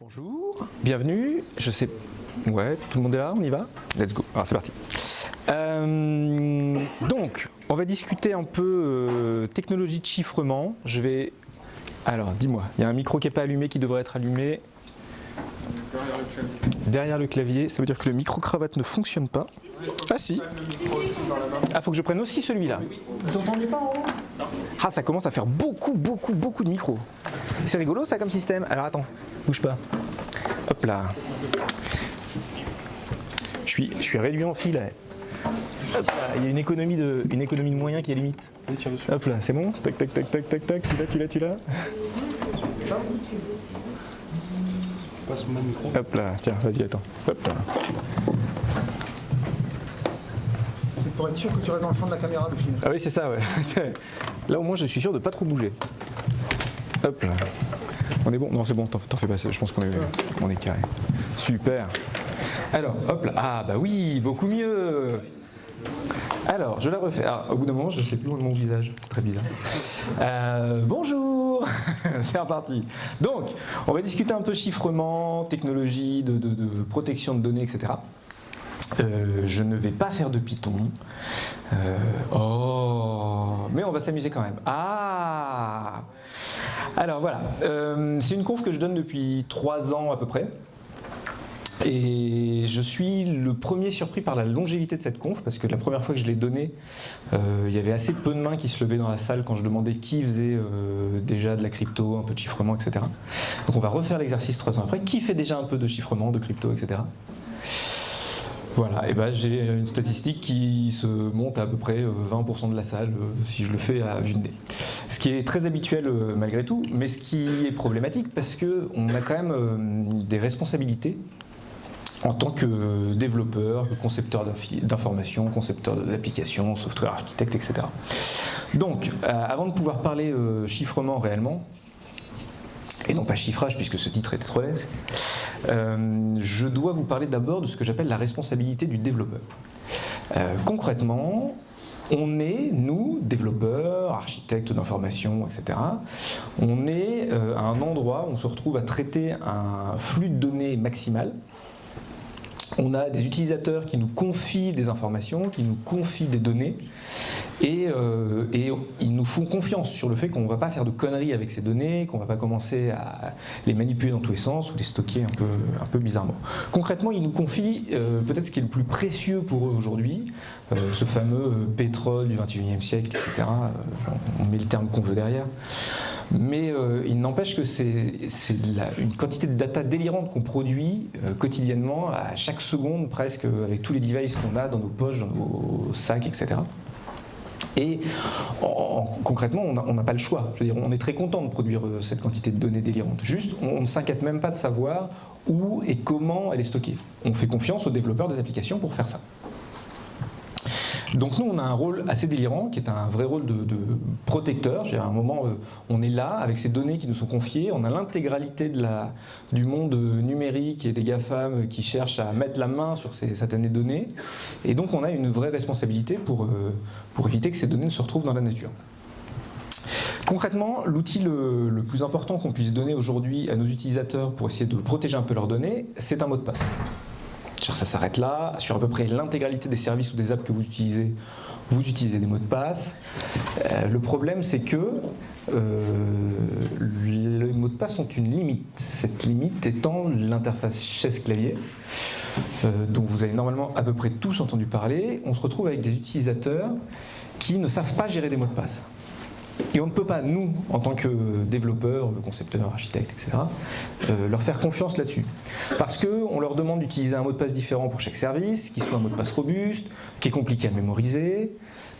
Bonjour, bienvenue, je sais... Ouais, tout le monde est là, on y va Let's go, alors c'est parti. Euh, donc, on va discuter un peu euh, technologie de chiffrement. Je vais... Alors, dis-moi, il y a un micro qui n'est pas allumé, qui devrait être allumé. Derrière le clavier, ça veut dire que le micro-cravate ne fonctionne pas. Ah si Ah, faut que je prenne aussi celui-là. Vous entendez pas en haut? Ah, ça commence à faire beaucoup, beaucoup, beaucoup de micros. C'est rigolo ça comme système? Alors attends, bouge pas. Hop là. Je suis, je suis réduit en fil. Hop là, il y a une économie de, une économie de moyens qui est limite. Hop là, c'est bon? Tac, tac, tac, tac, tac, tac. Tu l'as, tu l'as, tu l'as? Passe mon micro. Hop là, tiens, vas-y, attends. Hop là. C'est pour être sûr que tu restes dans le champ de la caméra du film. Ah oui, c'est ça, ouais. Là, au moins, je suis sûr de pas trop bouger. Hop là. On est bon Non, c'est bon, t'en fais pas, je pense qu'on est, on est carré. Super. Alors, hop là. Ah, bah oui, beaucoup mieux. Alors, je la refais. Alors, au bout d'un moment, je ne sais plus où est mon visage. C'est très bizarre. Euh, bonjour C'est reparti. Donc, on va discuter un peu chiffrement, technologie, de protection de données, etc. Euh, je ne vais pas faire de Python. Euh, oh, mais on va s'amuser quand même. Ah Alors voilà, Euh, c'est une conf que je donne depuis trois ans à peu près. Et je suis le premier surpris par la longévité de cette conf, parce que la première fois que je l'ai donnée, euh, il y avait assez peu de mains qui se levaient dans la salle quand je demandais qui faisait euh, déjà de la crypto, un peu de chiffrement, etc. Donc on va refaire l'exercice trois ans après. Qui fait déjà un peu de chiffrement, de crypto, etc. Voilà, et ben j'ai une statistique qui se monte à à peu près euh, 20% de la salle si je le fais à vue de nez. Qui est très habituel euh, malgré tout, mais ce qui est problématique parce que on a quand même euh, des responsabilités en tant que développeur, concepteur d'informations, concepteur d'applications, software architecte, etc. Donc, euh, avant de pouvoir parler chiffrement réellement, et non pas chiffrage puisque ce titre est trop lesque, je dois vous parler d'abord de ce que j'appelle la responsabilité du développeur. Concrètement, on est, nous, développeurs, architectes d'information, etc., on est euh, à un endroit où on se retrouve à traiter un flux de données maximal. On a des utilisateurs qui nous confient des informations, qui nous confient des données, et, euh, ils nous font confiance sur le fait qu'on ne va pas faire de conneries avec ces données, qu'on ne va pas commencer à les manipuler dans tous les sens ou les stocker un peu, un peu bizarrement. Concrètement, ils nous confient euh, peut-être ce qui est le plus précieux pour eux aujourd'hui, euh, ce fameux pétrole du 21e siècle, etc. On met le terme qu'on veut derrière. Mais euh, il n'empêche que c'est une quantité de data délirante qu'on produit euh, quotidiennement, à chaque seconde presque, avec tous les devices qu'on a dans nos poches, dans nos sacs, etc. Et en- en- concrètement, on n'a pas le choix. On est très content de produire euh, cette quantité de données délirantes. Juste, on, on ne s'inquiète même pas de savoir où et comment elle est stockée. On fait confiance aux développeurs des applications pour faire ça. Donc nous, on a un rôle assez délirant, qui est un vrai rôle de, protecteur. À un moment, euh, on est là avec ces données qui nous sont confiées. On a l'intégralité du monde euh, numérique et des GAFAM qui cherchent à mettre la main sur ces certaines données. Et donc, on a une vraie responsabilité pour, euh, éviter que ces données ne se retrouvent dans la nature. Concrètement, l'outil le plus important qu'on puisse donner aujourd'hui à nos utilisateurs pour essayer de protéger un peu leurs données, c'est un mot de passe. Ça s'arrête là. Sur à peu près l'intégralité des services ou des apps que vous utilisez, vous utilisez des mots de passe. Euh, le problème, c'est que euh, les mots de passe ont une limite. Cette limite étant l'interface chaise-clavier, euh, dont vous avez normalement à peu près tous entendu parler. On se retrouve avec des utilisateurs qui ne savent pas gérer des mots de passe. Et on ne peut pas, nous, en tant que développeurs, concepteurs, architectes, etc., euh, leur faire confiance là-dessus. Parce qu'on leur demande d'utiliser un mot de passe différent pour chaque service, qui soit un mot de passe robuste, qui est compliqué à mémoriser,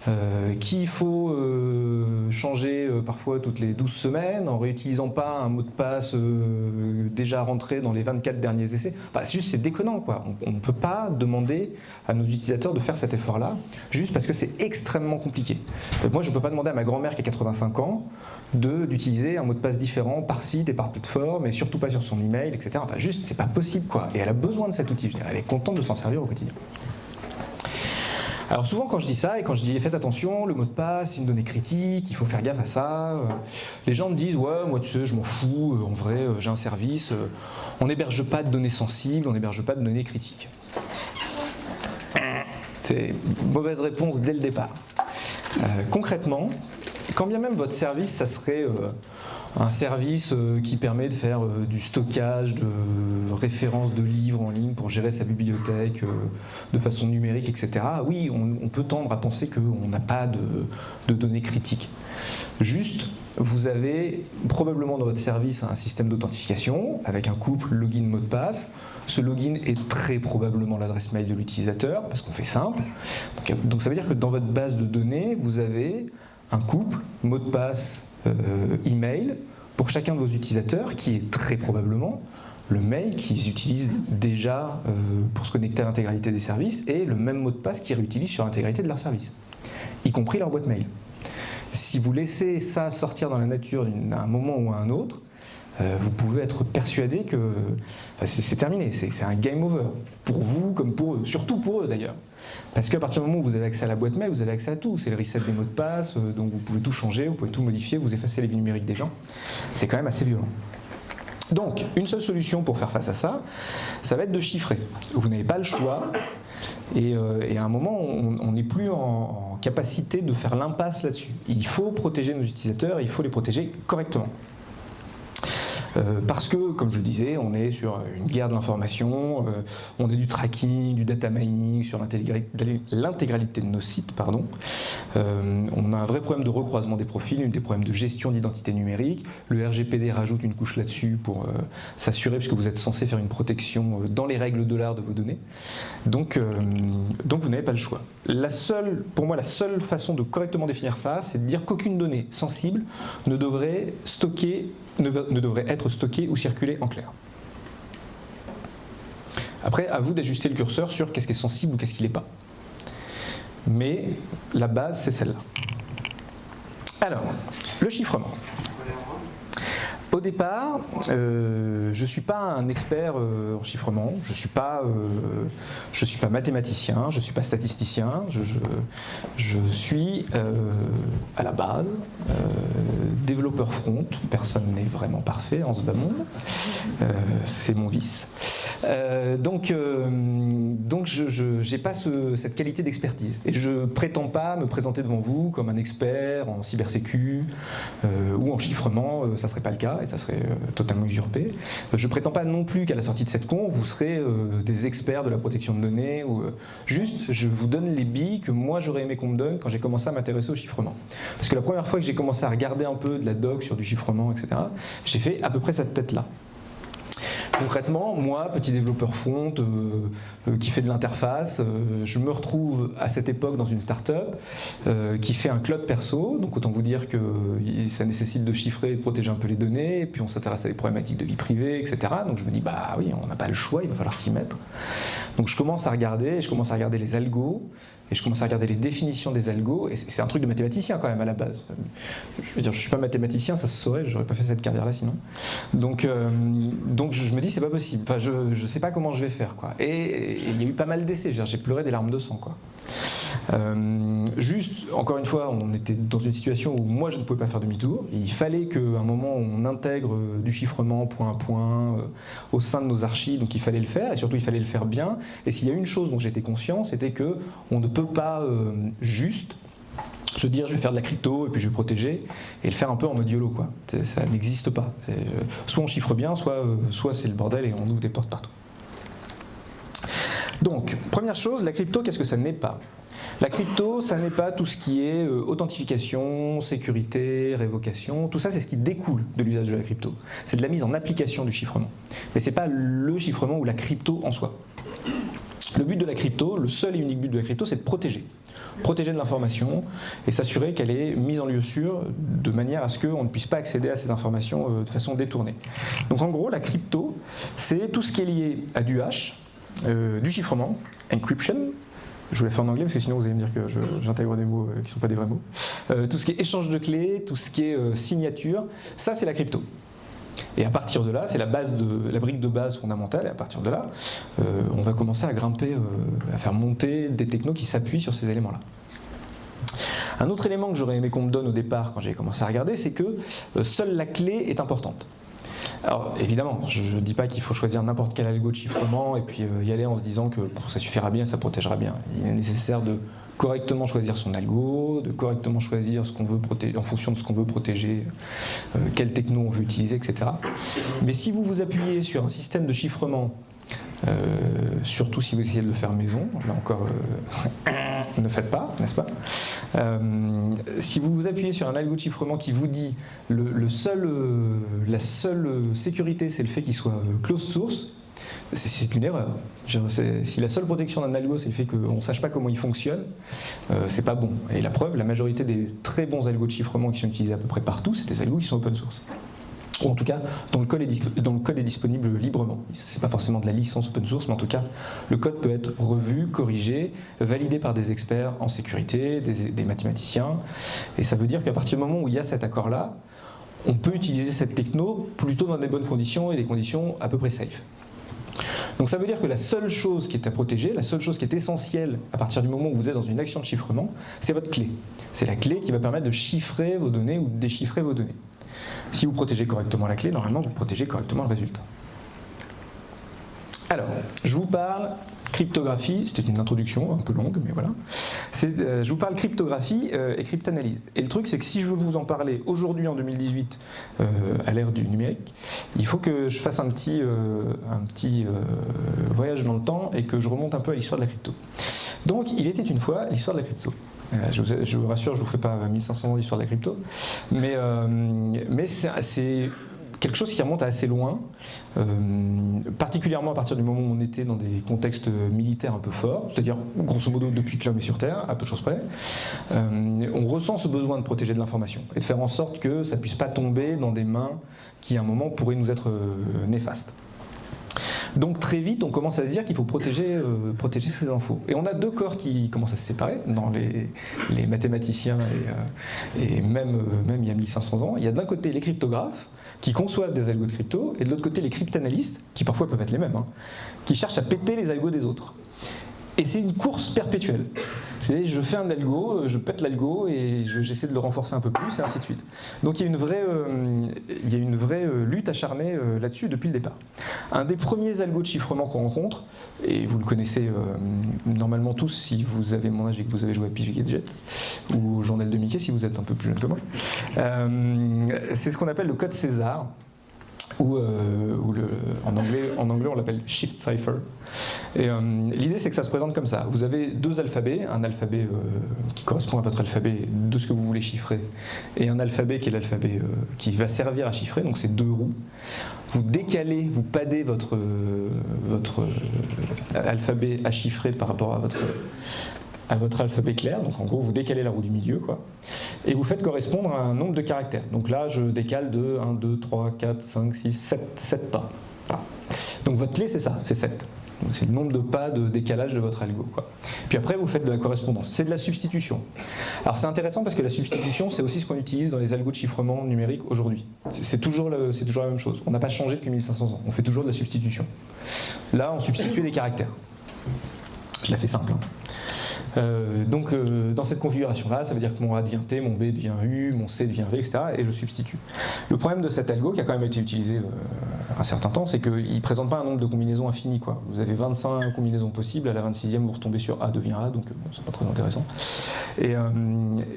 euh, qu'il faut euh, changer euh, parfois toutes les 12 semaines en réutilisant pas un mot de passe déjà rentré dans les 24 derniers essais. Enfin, c'est juste, c'est déconnant, quoi. On ne peut pas demander à nos utilisateurs de faire cet effort-là, juste parce que c'est extrêmement compliqué. Moi, je ne peux pas demander à ma grand-mère qui a 85 ans d'utiliser un mot de passe différent par site et par plateforme, et surtout pas sur son email, etc. Enfin, juste, c'est pas possible, quoi. Et elle a besoin de cet outil. Elle est contente de s'en servir au quotidien. Alors souvent quand je dis ça et quand je dis faites attention, le mot de passe c'est une donnée critique, il faut faire gaffe à ça, euh, les gens me disent ouais moi tu sais je m'en fous, euh, en vrai euh, j'ai un service, on n'héberge pas de données sensibles, on n'héberge pas de données critiques. C'est mauvaise réponse dès le départ. concrètement, quand bien même votre service ça serait un service euh, qui permet de faire euh, du stockage de références de livres en ligne pour gérer sa bibliothèque euh, de façon numérique, etc. Oui, on, peut tendre à penser qu'on n'a pas de, données critiques. Juste, vous avez probablement dans votre service un système d'authentification avec un couple login-mot de passe. Ce login est très probablement l'adresse mail de l'utilisateur parce qu'on fait simple. Donc, ça veut dire que dans votre base de données, vous avez un couple mot de passe email pour chacun de vos utilisateurs, qui est très probablement le mail qu'ils utilisent déjà euh, pour se connecter à l'intégralité des services et le même mot de passe qu'ils réutilisent sur l'intégrité de leur service, y compris leur boîte mail. Si vous laissez ça sortir dans la nature à un moment ou à un autre, euh, vous pouvez être persuadé que c'est terminé, c'est un game over, pour vous comme pour eux, surtout pour eux d'ailleurs. Parce qu'à partir du moment où vous avez accès à la boîte mail, vous avez accès à tout. C'est le reset des mots de passe, euh, donc vous pouvez tout changer, vous pouvez tout modifier, vous effacez les vies numériques des gens. C'est quand même assez violent. Donc, une seule solution pour faire face à ça, ça va être de chiffrer. Vous n'avez pas le choix, et, euh, à un moment, on n'est plus en capacité de faire l'impasse là-dessus. Il faut protéger nos utilisateurs, il faut les protéger correctement. Euh, parce que, comme je le disais, on est sur une guerre de l'information, euh, on est du tracking, du data mining sur l'intégralité de nos sites. Pardon. Euh, on a un vrai problème de recroisement des profils, des problèmes de gestion d'identité numérique. Le RGPD rajoute une couche là-dessus pour s'assurer, puisque vous êtes censé faire une protection dans les règles de l'art de vos données. Donc, donc vous n'avez pas le choix. La seule, pour moi, la seule façon de correctement définir ça, c'est de dire qu'aucune donnée sensible ne devrait stocker ne, devrait être stocké ou circuler en clair. Après, à vous d'ajuster le curseur sur qu'est-ce qui est sensible ou qu'est-ce qui n'est pas. Mais la base, c'est celle-là. Alors, le chiffrement. Au départ, euh, je ne suis pas un expert euh, en chiffrement, je ne suis, pas, euh, suis pas mathématicien, je ne suis pas statisticien, je, suis à la base développeur front, personne n'est vraiment parfait en ce bas monde, c'est mon vice. donc donc je n'ai pas cette qualité d'expertise. Et je ne prétends pas me présenter devant vous comme un expert en cybersécu ou en chiffrement, ça ne serait pas le cas ça serait euh, totalement usurpé. Euh, je prétends pas non plus qu'à la sortie de cette con, vous serez euh, des experts de la protection de données, ou juste je vous donne les billes que moi j'aurais aimé qu'on me donne quand j'ai commencé à m'intéresser au chiffrement. Parce que la première fois que j'ai commencé à regarder un peu de la doc sur du chiffrement, etc., j'ai fait à peu près cette tête-là. Concrètement, moi, petit développeur front euh, euh, qui fait de l'interface, euh, je me retrouve à cette époque dans une start-up qui fait un cloud perso. Donc autant vous dire que ça nécessite de chiffrer et de protéger un peu les données. Et puis on s'intéresse à des problématiques de vie privée, etc. Donc je me dis, bah oui, on n'a pas le choix, il va falloir s'y mettre. Donc je commence à regarder, je commence à regarder les algos. Et je commence à regarder les définitions des algos, et c'est un truc de mathématicien quand même à la base. Je veux dire, je suis pas mathématicien, ça se saurait, j'aurais pas fait cette carrière-là sinon. Donc, euh, donc je, me dis c'est pas possible. Enfin, je, ne sais pas comment je vais faire quoi. Et il y a eu pas mal d'essais. J'ai pleuré des larmes de sang quoi. Euh, juste, encore une fois, on était dans une situation où moi je ne pouvais pas faire demi-tour. Il fallait qu'à un moment on intègre du chiffrement point à point euh, au sein de nos archives, donc il fallait le faire et surtout il fallait le faire bien. Et s'il y a une chose dont j'étais conscient, c'était que on ne peut pas euh, juste se dire je vais faire de la crypto et puis je vais protéger et le faire un peu en mode YOLO. Ça n'existe pas. Soit on chiffre bien, soit, soit c'est le bordel et on ouvre des portes partout. Donc, première chose, la crypto, qu'est-ce que ça n'est pas? La crypto, ça n'est pas tout ce qui est euh, authentification, sécurité, révocation. Tout ça, c'est ce qui découle de l'usage de la crypto. C'est de la mise en application du chiffrement. Mais ce n'est pas le chiffrement ou la crypto en soi. Le but de la crypto, le seul et unique but de la crypto, c'est de protéger. Protéger de l'information et s'assurer qu'elle est mise en lieu sûr de manière à ce qu'on ne puisse pas accéder à ces informations euh, de façon détournée. Donc en gros, la crypto, c'est tout ce qui est lié à du hash, euh, du chiffrement, encryption, je voulais faire en anglais parce que sinon vous allez me dire que j'intègre des mots euh, qui ne sont pas des vrais mots. Euh, tout ce qui est échange de clés, tout ce qui est signature, ça c'est la crypto. Et à partir de là, c'est la, la brique de base fondamentale, et à partir de là, euh, on va commencer à grimper, euh, à faire monter des technos qui s'appuient sur ces éléments-là. Un autre élément que j'aurais aimé qu'on me donne au départ quand j'ai commencé à regarder, c'est que euh, seule la clé est importante. Alors évidemment, je ne dis pas qu'il faut choisir n'importe quel algo de chiffrement et puis y aller en se disant que ça suffira bien, ça protégera bien. Il est nécessaire de correctement choisir son algo, de correctement choisir ce qu'on veut protéger, en fonction de ce qu'on veut protéger, euh, quel techno on veut utiliser, etc. Mais si vous vous appuyez sur un système de chiffrement, euh, surtout si vous essayez de le faire maison, là encore, euh, ne faites pas, n'est-ce pas? Si vous vous appuyez sur un algo de chiffrement qui vous dit le seul, la seule sécurité, c'est le fait qu'il soit closed source, c'est une erreur. Si la seule protection d'un algo, c'est le fait qu'on ne sache pas comment il fonctionne, euh, c'est pas bon. Et la preuve, la majorité des très bons algos de chiffrement qui sont utilisés à peu près partout, c'est des algos qui sont open source. Ou en tout cas, dont le code est, disponible librement. Ce n'est pas forcément de la licence open source, mais en tout cas, le code peut être revu, corrigé, validé par des experts en sécurité, des, des mathématiciens. Et ça veut dire qu'à partir du moment où il y a cet accord-là, on peut utiliser cette techno plutôt dans des bonnes conditions et des conditions à peu près safe. Donc ça veut dire que la seule chose qui est à protéger, la seule chose qui est essentielle à partir du moment où vous êtes dans une action de chiffrement, c'est votre clé. C'est la clé qui va permettre de chiffrer vos données ou de déchiffrer vos données. Si vous protégez correctement la clé, normalement vous protégez correctement le résultat. Alors, je vous parle cryptographie, c'était une introduction un peu longue, mais voilà. Euh, je vous parle cryptographie euh, et cryptanalyse. Et le truc, c'est que si je veux vous en parler aujourd'hui, en 2018, euh, à l'ère du numérique, il faut que je fasse un petit, un petit voyage dans le temps et que je remonte un peu à l'histoire de la crypto. Donc, il était une fois l'histoire de la crypto. Je vous, je vous, rassure, je ne vous fais pas 1500 ans d'histoire de la crypto, mais, mais c'est quelque chose qui remonte à assez loin, euh, particulièrement à partir du moment où on était dans des contextes militaires un peu forts, c'est-à-dire grosso modo depuis que l'homme est sur Terre, à peu de choses près, euh, on ressent ce besoin de protéger de l'information et de faire en sorte que ça ne puisse pas tomber dans des mains qui à un moment pourraient nous être euh, néfastes. Donc très vite, on commence à se dire qu'il faut protéger, protéger ces infos. Et on a deux corps qui commencent à se séparer dans les, mathématiciens et, et même, même il y a 1500 ans. Il y a d'un côté les cryptographes, qui conçoivent des algos de crypto, et de l'autre côté les cryptanalystes, qui parfois peuvent être les mêmes, hein, qui cherchent à péter les algos des autres. Et c'est une course perpétuelle. C'est je fais un algo, euh, je pète l'algo et j'essaie de le renforcer un peu plus et ainsi de suite. Donc il y a une vraie, euh, euh, lutte acharnée là-dessus depuis le départ. Un des premiers algos de chiffrement qu'on rencontre, et vous le connaissez normalement tous si vous avez mon âge et que vous avez joué à Pif Gadget ou journal de Mickey si vous êtes un peu plus jeune que moi, c'est ce qu'on appelle le code César ou, euh, en, anglais, en anglais on l'appelle shift cipher. Euh, l'idée c'est que ça se présente comme ça. Vous avez deux alphabets, un alphabet euh, qui correspond à votre alphabet de ce que vous voulez chiffrer, et un alphabet qui est l'alphabet qui va servir à chiffrer, donc c'est deux roues. Vous décalez, vous padez votre, votre alphabet à chiffrer par rapport à votre, à votre alphabet clair, donc en gros vous décalez la roue du milieu, quoi, et vous faites correspondre à un nombre de caractères. Donc là je décale de 1, 2, 3, 4, 5, 6, 7, 7 pas. Donc votre clé c'est ça, c'est 7. C'est le nombre de pas de décalage de votre algo. Quoi. Puis après, vous faites de la correspondance. C'est de la substitution. Alors c'est intéressant parce que la substitution, c'est aussi ce qu'on utilise dans les algos de chiffrement numérique aujourd'hui. C'est toujours, la même chose. On n'a pas changé depuis 1500 ans. On fait toujours de la substitution. Là, on substitue des caractères. Je la fais simple. Hein. Euh, donc euh, dans cette configuration-là, ça veut dire que mon A devient T, mon B devient U, mon C devient V, etc. Et je substitue. Le problème de cet algo, qui a quand même été utilisé euh, un certain temps, c'est qu'il ne présente pas un nombre de combinaisons infini. Quoi. Vous avez 25 combinaisons possibles, à la 26e vous retombez sur A devient A, donc c'est pas très intéressant. Et,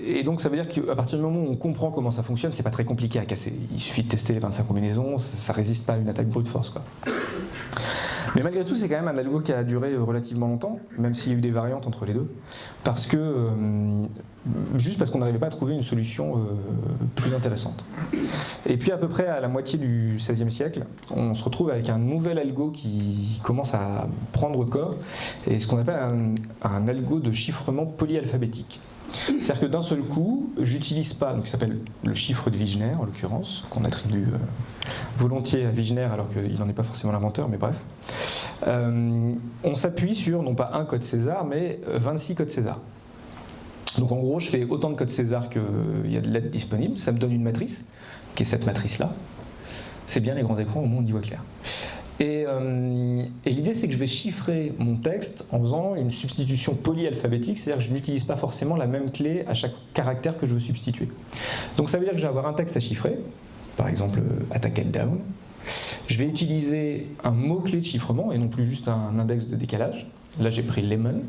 et, donc ça veut dire qu'à partir du moment où on comprend comment ça fonctionne, c'est pas très compliqué à casser. Il suffit de tester les 25 combinaisons, ça, ne résiste pas à une attaque brute force. Quoi. Mais malgré tout, c'est quand même un algo qui a duré relativement longtemps, même s'il y a eu des variantes entre les deux, parce que euh, juste parce qu'on n'arrivait pas à trouver une solution euh, plus intéressante. Et puis à peu près à la moitié du XVIe siècle, on se retrouve avec un nouvel algo qui commence à prendre corps, et ce qu'on appelle un, un algo de chiffrement polyalphabétique. C'est-à-dire que d'un seul coup, j'utilise pas, donc qui s'appelle le chiffre de Wigner en l'occurrence, qu'on attribue euh, volontiers à Wigner alors qu'il n'en est pas forcément l'inventeur, mais bref. Euh, on s'appuie sur non pas un code César, mais 26 codes César. Donc en gros, je fais autant de codes César qu'il y a de lettres disponibles, ça me donne une matrice, qui est cette matrice-là. C'est bien les grands écrans, au moins on y voit clair. Et, euh, et l'idée, c'est que je vais chiffrer mon texte en faisant une substitution polyalphabétique, c'est-à-dire que je n'utilise pas forcément la même clé à chaque caractère que je veux substituer. Donc ça veut dire que je vais avoir un texte à chiffrer, par exemple euh, attack and down. Je vais utiliser un mot-clé de chiffrement et non plus juste un index de décalage. Là, j'ai pris lemon.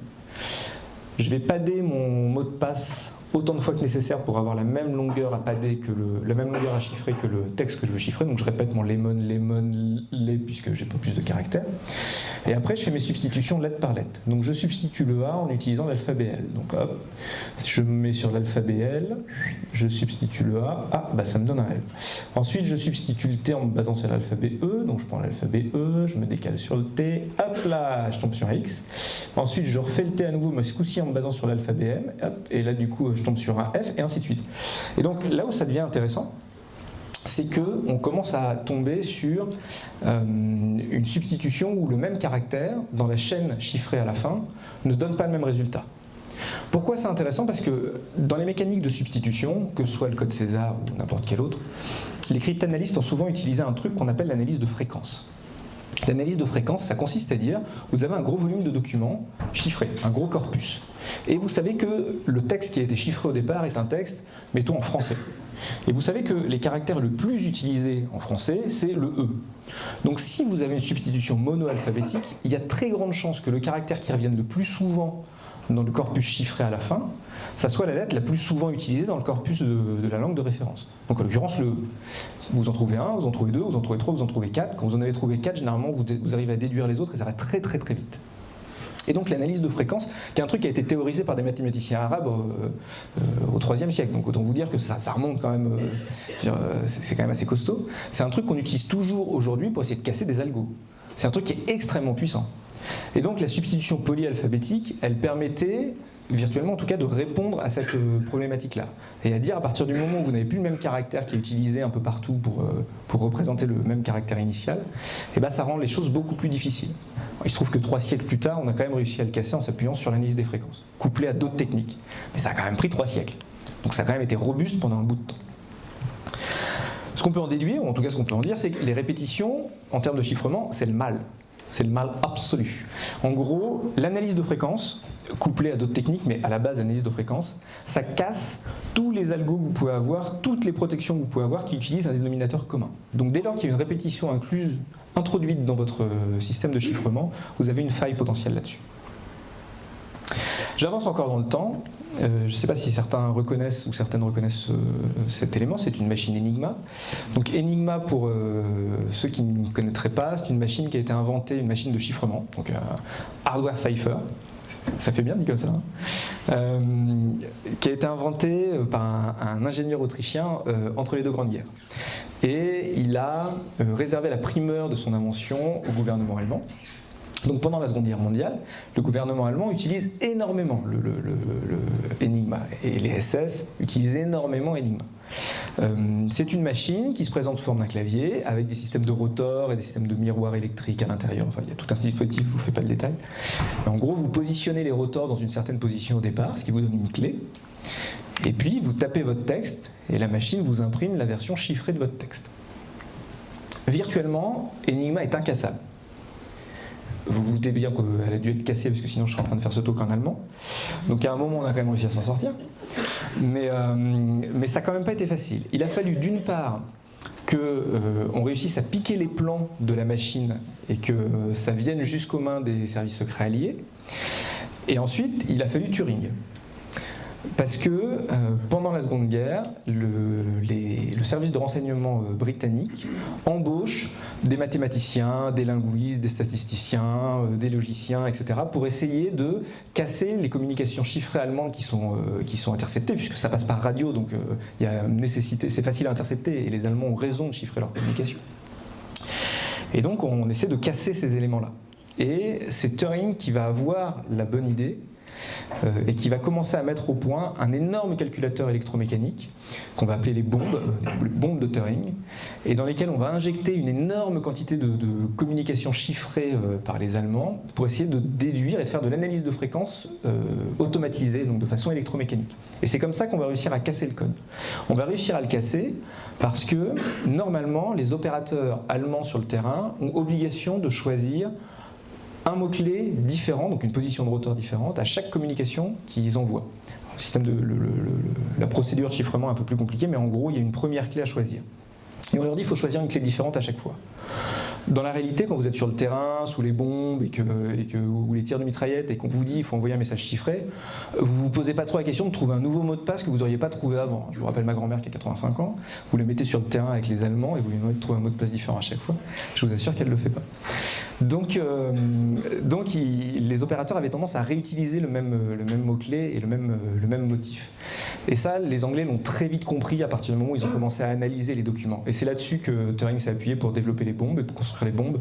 Je vais padder mon mot de passe autant de fois que nécessaire pour avoir la même longueur à pader que la même longueur à chiffrer que le texte que je veux chiffrer. Donc je répète mon lemon, lemon, les puisque j'ai pas plus de caractères. Et après je fais mes substitutions lettre par lettre. Donc je substitue le A en utilisant l'alphabet L. Donc hop, je me mets sur l'alphabet L, je substitue le A, ah bah ça me donne un L. Ensuite je substitue le T en me basant sur l'alphabet E, donc je prends l'alphabet E, je me décale sur le T, hop là, je tombe sur X. Ensuite je refais le T à nouveau, mais ce coup-ci en me basant sur l'alphabet M, hop, et là du coup je tombe sur un F, et ainsi de suite. Et donc là où ça devient intéressant, c'est qu'on commence à tomber sur euh, une substitution où le même caractère, dans la chaîne chiffrée à la fin, ne donne pas le même résultat. Pourquoi c'est intéressant? Parce que dans les mécaniques de substitution, que ce soit le code César ou n'importe quel autre, les cryptanalystes ont souvent utilisé un truc qu'on appelle l'analyse de fréquence. L'analyse de fréquence, ça consiste à dire, vous avez un gros volume de documents chiffrés, un gros corpus. Et vous savez que le texte qui a été chiffré au départ est un texte, mettons, en français. Et vous savez que les caractères le plus utilisés en français, c'est le E. Donc si vous avez une substitution monoalphabétique, il y a très grande chance que le caractère qui revienne le plus souvent dans le corpus chiffré à la fin, ça soit la lettre la plus souvent utilisée dans le corpus de, la langue de référence. Donc en l'occurrence. Vous en trouvez un, vous en trouvez deux, vous en trouvez trois, vous en trouvez quatre. Quand vous en avez trouvé quatre, généralement vous, arrivez à déduire les autres et ça va très très très vite. Et donc l'analyse de fréquence, qui est un truc qui a été théorisé par des mathématiciens arabes euh, euh, au IIIe siècle. Donc autant vous dire que ça, ça remonte quand même, euh, c'est quand même assez costaud. C'est un truc qu'on utilise toujours aujourd'hui pour essayer de casser des algos. C'est un truc qui est extrêmement puissant. Et donc la substitution polyalphabétique, elle permettait virtuellement en tout cas de répondre à cette euh, problématique-là. Et à dire à partir du moment où vous n'avez plus le même caractère qui est utilisé un peu partout pour, euh, pour représenter le même caractère initial, et eh ben ça rend les choses beaucoup plus difficiles. Il se trouve que trois siècles plus tard, on a quand même réussi à le casser en s'appuyant sur l'analyse des fréquences, couplé à d'autres techniques. Mais ça a quand même pris trois siècles. Donc ça a quand même été robuste pendant un bout de temps. Ce qu'on peut en déduire, ou en tout cas ce qu'on peut en dire, c'est que les répétitions, en termes de chiffrement, c'est le mal. C'est le mal absolu. En gros, l'analyse de fréquence, couplée à d'autres techniques, mais à la base, l'analyse de fréquence, ça casse tous les algos que vous pouvez avoir, toutes les protections que vous pouvez avoir qui utilisent un dénominateur commun. Donc dès lors qu'il y a une répétition incluse, introduite dans votre euh, système de chiffrement, vous avez une faille potentielle là-dessus. J'avance encore dans le temps. Euh, je ne sais pas si certains reconnaissent ou certaines reconnaissent euh, cet élément, c'est une machine Enigma. Donc Enigma, pour euh, ceux qui ne connaîtraient pas, c'est une machine qui a été inventée, une machine de chiffrement, donc hardware cipher. Ça fait bien dit comme ça. Hein. qui a été inventée par un ingénieur autrichien entre les deux grandes guerres. Et il a réservé la primeur de son invention au gouvernement allemand. Donc pendant la Seconde Guerre mondiale, le gouvernement allemand utilise énormément le, Enigma et les SS utilisent énormément Enigma. Euh, c'est une machine qui se présente sous forme d'un clavier avec des systèmes de rotor et des systèmes de miroirs électriques à l'intérieur. Enfin, il y a tout un dispositif, je ne vous fais pas le détail. en gros, vous positionnez les rotors dans une certaine position au départ, ce qui vous donne une clé. Et puis, vous tapez votre texte et la machine vous imprime la version chiffrée de votre texte. Virtuellement, Enigma est incassable. Vous vous doutez bien qu'elle a dû être cassée parce que sinon je serais en train de faire ce talk en allemand. Donc à un moment on a quand même réussi à s'en sortir. Mais, euh, mais ça n'a quand même pas été facile. Il a fallu d'une part qu'on euh, réussisse à piquer les plans de la machine et que ça vienne jusqu'aux mains des services secrets alliés. Et ensuite, il a fallu Turing. Parce que euh, pendant la Seconde Guerre, le, service de renseignement euh, britannique embauche des mathématiciens, des linguistes, des statisticiens, euh, des logiciens, etc. pour essayer de casser les communications chiffrées allemandes qui sont, qui sont interceptées, puisque ça passe par radio, donc il c'est facile à intercepter et les Allemands ont raison de chiffrer leurs communications. Et donc on essaie de casser ces éléments-là. Et c'est Turing qui va avoir la bonne idée et qui va commencer à mettre au point un énorme calculateur électromécanique qu'on va appeler les bombes, les bombes de Turing, et dans lesquelles on va injecter une énorme quantité de, communications chiffrées par les Allemands pour essayer de déduire et de faire de l'analyse de fréquences automatisée, donc de façon électromécanique. Et c'est comme ça qu'on va réussir à casser le code. On va réussir à le casser parce que normalement, les opérateurs allemands sur le terrain ont obligation de choisir un mot-clé différent, donc une position de rotor différente, à chaque communication qu'ils envoient. Le système de, la procédure de chiffrement est un peu plus compliquée, mais en gros, il y a une première clé à choisir. Et on leur dit qu'il faut choisir une clé différente à chaque fois. Dans la réalité, quand vous êtes sur le terrain, sous les bombes et que, et que, ou les tirs de mitraillette et qu'on vous dit qu'il faut envoyer un message chiffré, vous ne vous posez pas trop la question de trouver un nouveau mot de passe que vous n'auriez pas trouvé avant. Je vous rappelle ma grand-mère qui a 85 ans, vous le mettez sur le terrain avec les Allemands et vous lui demandez de trouver un mot de passe différent à chaque fois. Je vous assure qu'elle ne le fait pas. Donc, euh, les opérateurs avaient tendance à réutiliser le même, mot-clé et le même, motif. Et ça, les Anglais l'ont très vite compris à partir du moment où ils ont commencé à analyser les documents. Et c'est là-dessus que Turing s'est appuyé pour développer les bombes et pour construire les bombes,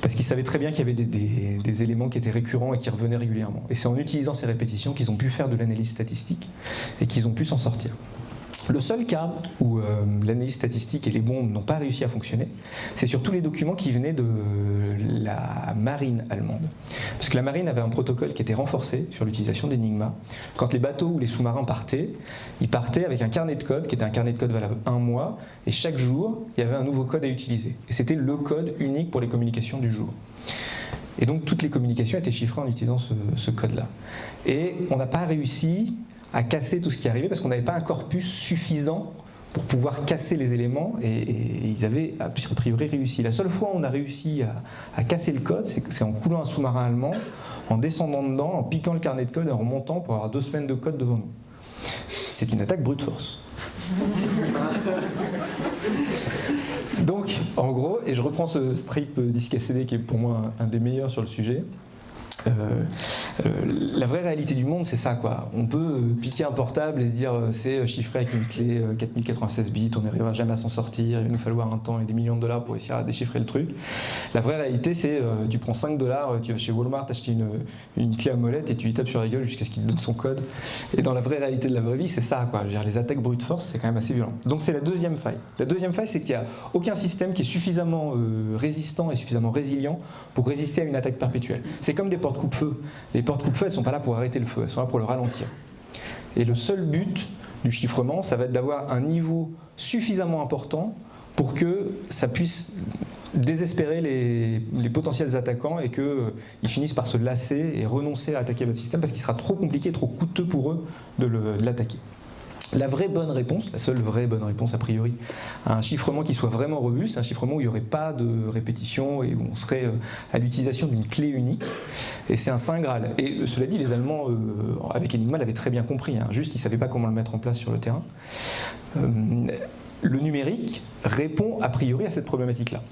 parce qu'ils savaient très bien qu'il y avait des, des, éléments qui étaient récurrents et qui revenaient régulièrement. Et c'est en utilisant ces répétitions qu'ils ont pu faire de l'analyse statistique et qu'ils ont pu s'en sortir. Le seul cas où euh, l'analyse statistique et les bombes n'ont pas réussi à fonctionner, c'est sur tous les documents qui venaient de la marine allemande. Parce que la marine avait un protocole qui était renforcé sur l'utilisation d'Enigma. Quand les bateaux ou les sous-marins partaient, ils partaient avec un carnet de code qui était un carnet de code valable un mois, et chaque jour, il y avait un nouveau code à utiliser. Et c'était le code unique pour les communications du jour. Et donc toutes les communications étaient chiffrées en utilisant ce, ce code-là. Et on n'a pas réussi à casser tout ce qui arrivait parce qu'on n'avait pas un corpus suffisant pour pouvoir casser les éléments et, ils avaient a priori réussi. La seule fois où on a réussi à, casser le code, c'est en coulant un sous-marin allemand, en descendant dedans, en piquant le carnet de code et en remontant pour avoir deux semaines de code devant nous. C'est une attaque brute force. Donc, en gros, et je reprends ce strip disque CD qui est pour moi un des meilleurs sur le sujet, euh, euh, la vraie réalité du monde, c'est ça quoi. On peut euh, piquer un portable et se dire c'est chiffré avec une clé 4096 bits, on n'arrivera jamais à s'en sortir, il va nous falloir un temps et des millions de dollars pour essayer à déchiffrer le truc. La vraie réalité, c'est tu prends 5 dollars, tu vas chez Walmart acheter une, une clé à molette et tu lui tapes sur la gueule jusqu'à ce qu'il te donne son code. Et dans la vraie réalité de la vraie vie, c'est ça quoi. Les attaques brute force, c'est quand même assez violent. Donc c'est la deuxième faille. La deuxième faille, c'est qu'il n'y a aucun système qui est suffisamment résistant et suffisamment résilient pour résister à une attaque perpétuelle. C'est comme des portes coupe-feu. Les portes coupe-feu, elles ne sont pas là pour arrêter le feu, elles sont là pour le ralentir. Et le seul but du chiffrement, ça va être d'avoir un niveau suffisamment important pour que ça puisse désespérer les, potentiels attaquants et qu'ils euh, finissent par se lasser et renoncer à attaquer votre système parce qu'il sera trop compliqué, trop coûteux pour eux de l'attaquer. La vraie bonne réponse, la seule vraie bonne réponse a priori, à un chiffrement qui soit vraiment robuste, un chiffrement où il n'y aurait pas de répétition et où on serait euh, à l'utilisation d'une clé unique, et c'est un saint Graal. Et euh, cela dit, les Allemands, euh, avec Enigma, l'avaient très bien compris, hein. juste ils ne savaient pas comment le mettre en place sur le terrain. le numérique répond a priori à cette problématique-là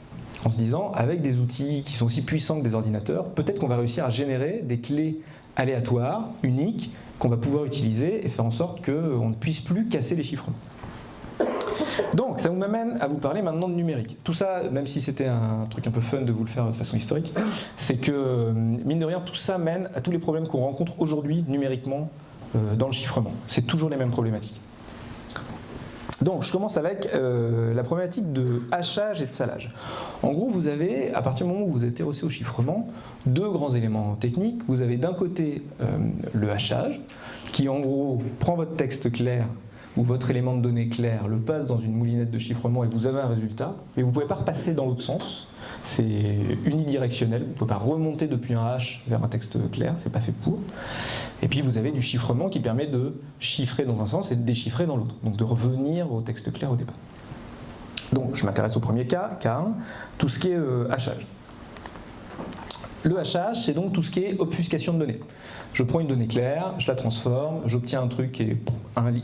en se disant, avec des outils qui sont aussi puissants que des ordinateurs, peut-être qu'on va réussir à générer des clés aléatoires, uniques, qu'on va pouvoir utiliser et faire en sorte qu'on ne puisse plus casser les chiffrements. Donc, ça vous m'amène à vous parler maintenant de numérique. Tout ça, même si c'était un truc un peu fun de vous le faire de façon historique, c'est que, mine de rien, tout ça mène à tous les problèmes qu'on rencontre aujourd'hui numériquement euh, dans le chiffrement. C'est toujours les mêmes problématiques. Donc, je commence avec euh, la problématique de hachage et de salage. En gros, vous avez, à partir du moment où vous êtes terrossé au chiffrement, deux grands éléments techniques. Vous avez d'un côté euh, le hachage, qui en gros prend votre texte clair ou votre élément de données clair, le passe dans une moulinette de chiffrement et vous avez un résultat, mais vous ne pouvez pas repasser dans l'autre sens. C'est unidirectionnel, vous ne pouvez pas remonter depuis un hash vers un texte clair, c'est pas fait pour. Et puis vous avez du chiffrement qui permet de chiffrer dans un sens et de déchiffrer dans l'autre, donc de revenir au texte clair au départ. Donc je m'intéresse au premier cas, K1, tout ce qui est euh, hachage. Le hachage, c'est donc tout ce qui est obfuscation de données. Je prends une donnée claire, je la transforme, j'obtiens un truc qui est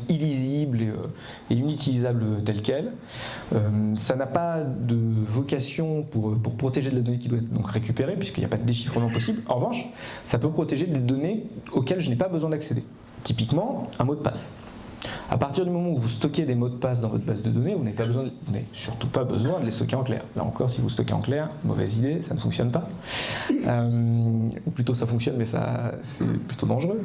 illisible et, euh, inutilisable tel quel. Euh, ça n'a pas de vocation pour, pour, protéger de la donnée qui doit être donc récupérée, puisqu'il n'y a pas de déchiffrement possible. En revanche, ça peut protéger des données auxquelles je n'ai pas besoin d'accéder. Typiquement, un mot de passe. À partir du moment où vous stockez des mots de passe dans votre base de données, vous n'avez pas besoin, vous n'avez surtout pas besoin de les stocker en clair. Là encore, si vous stockez en clair, mauvaise idée, ça ne fonctionne pas. Euh, ou plutôt ça fonctionne, mais ça c'est plutôt dangereux.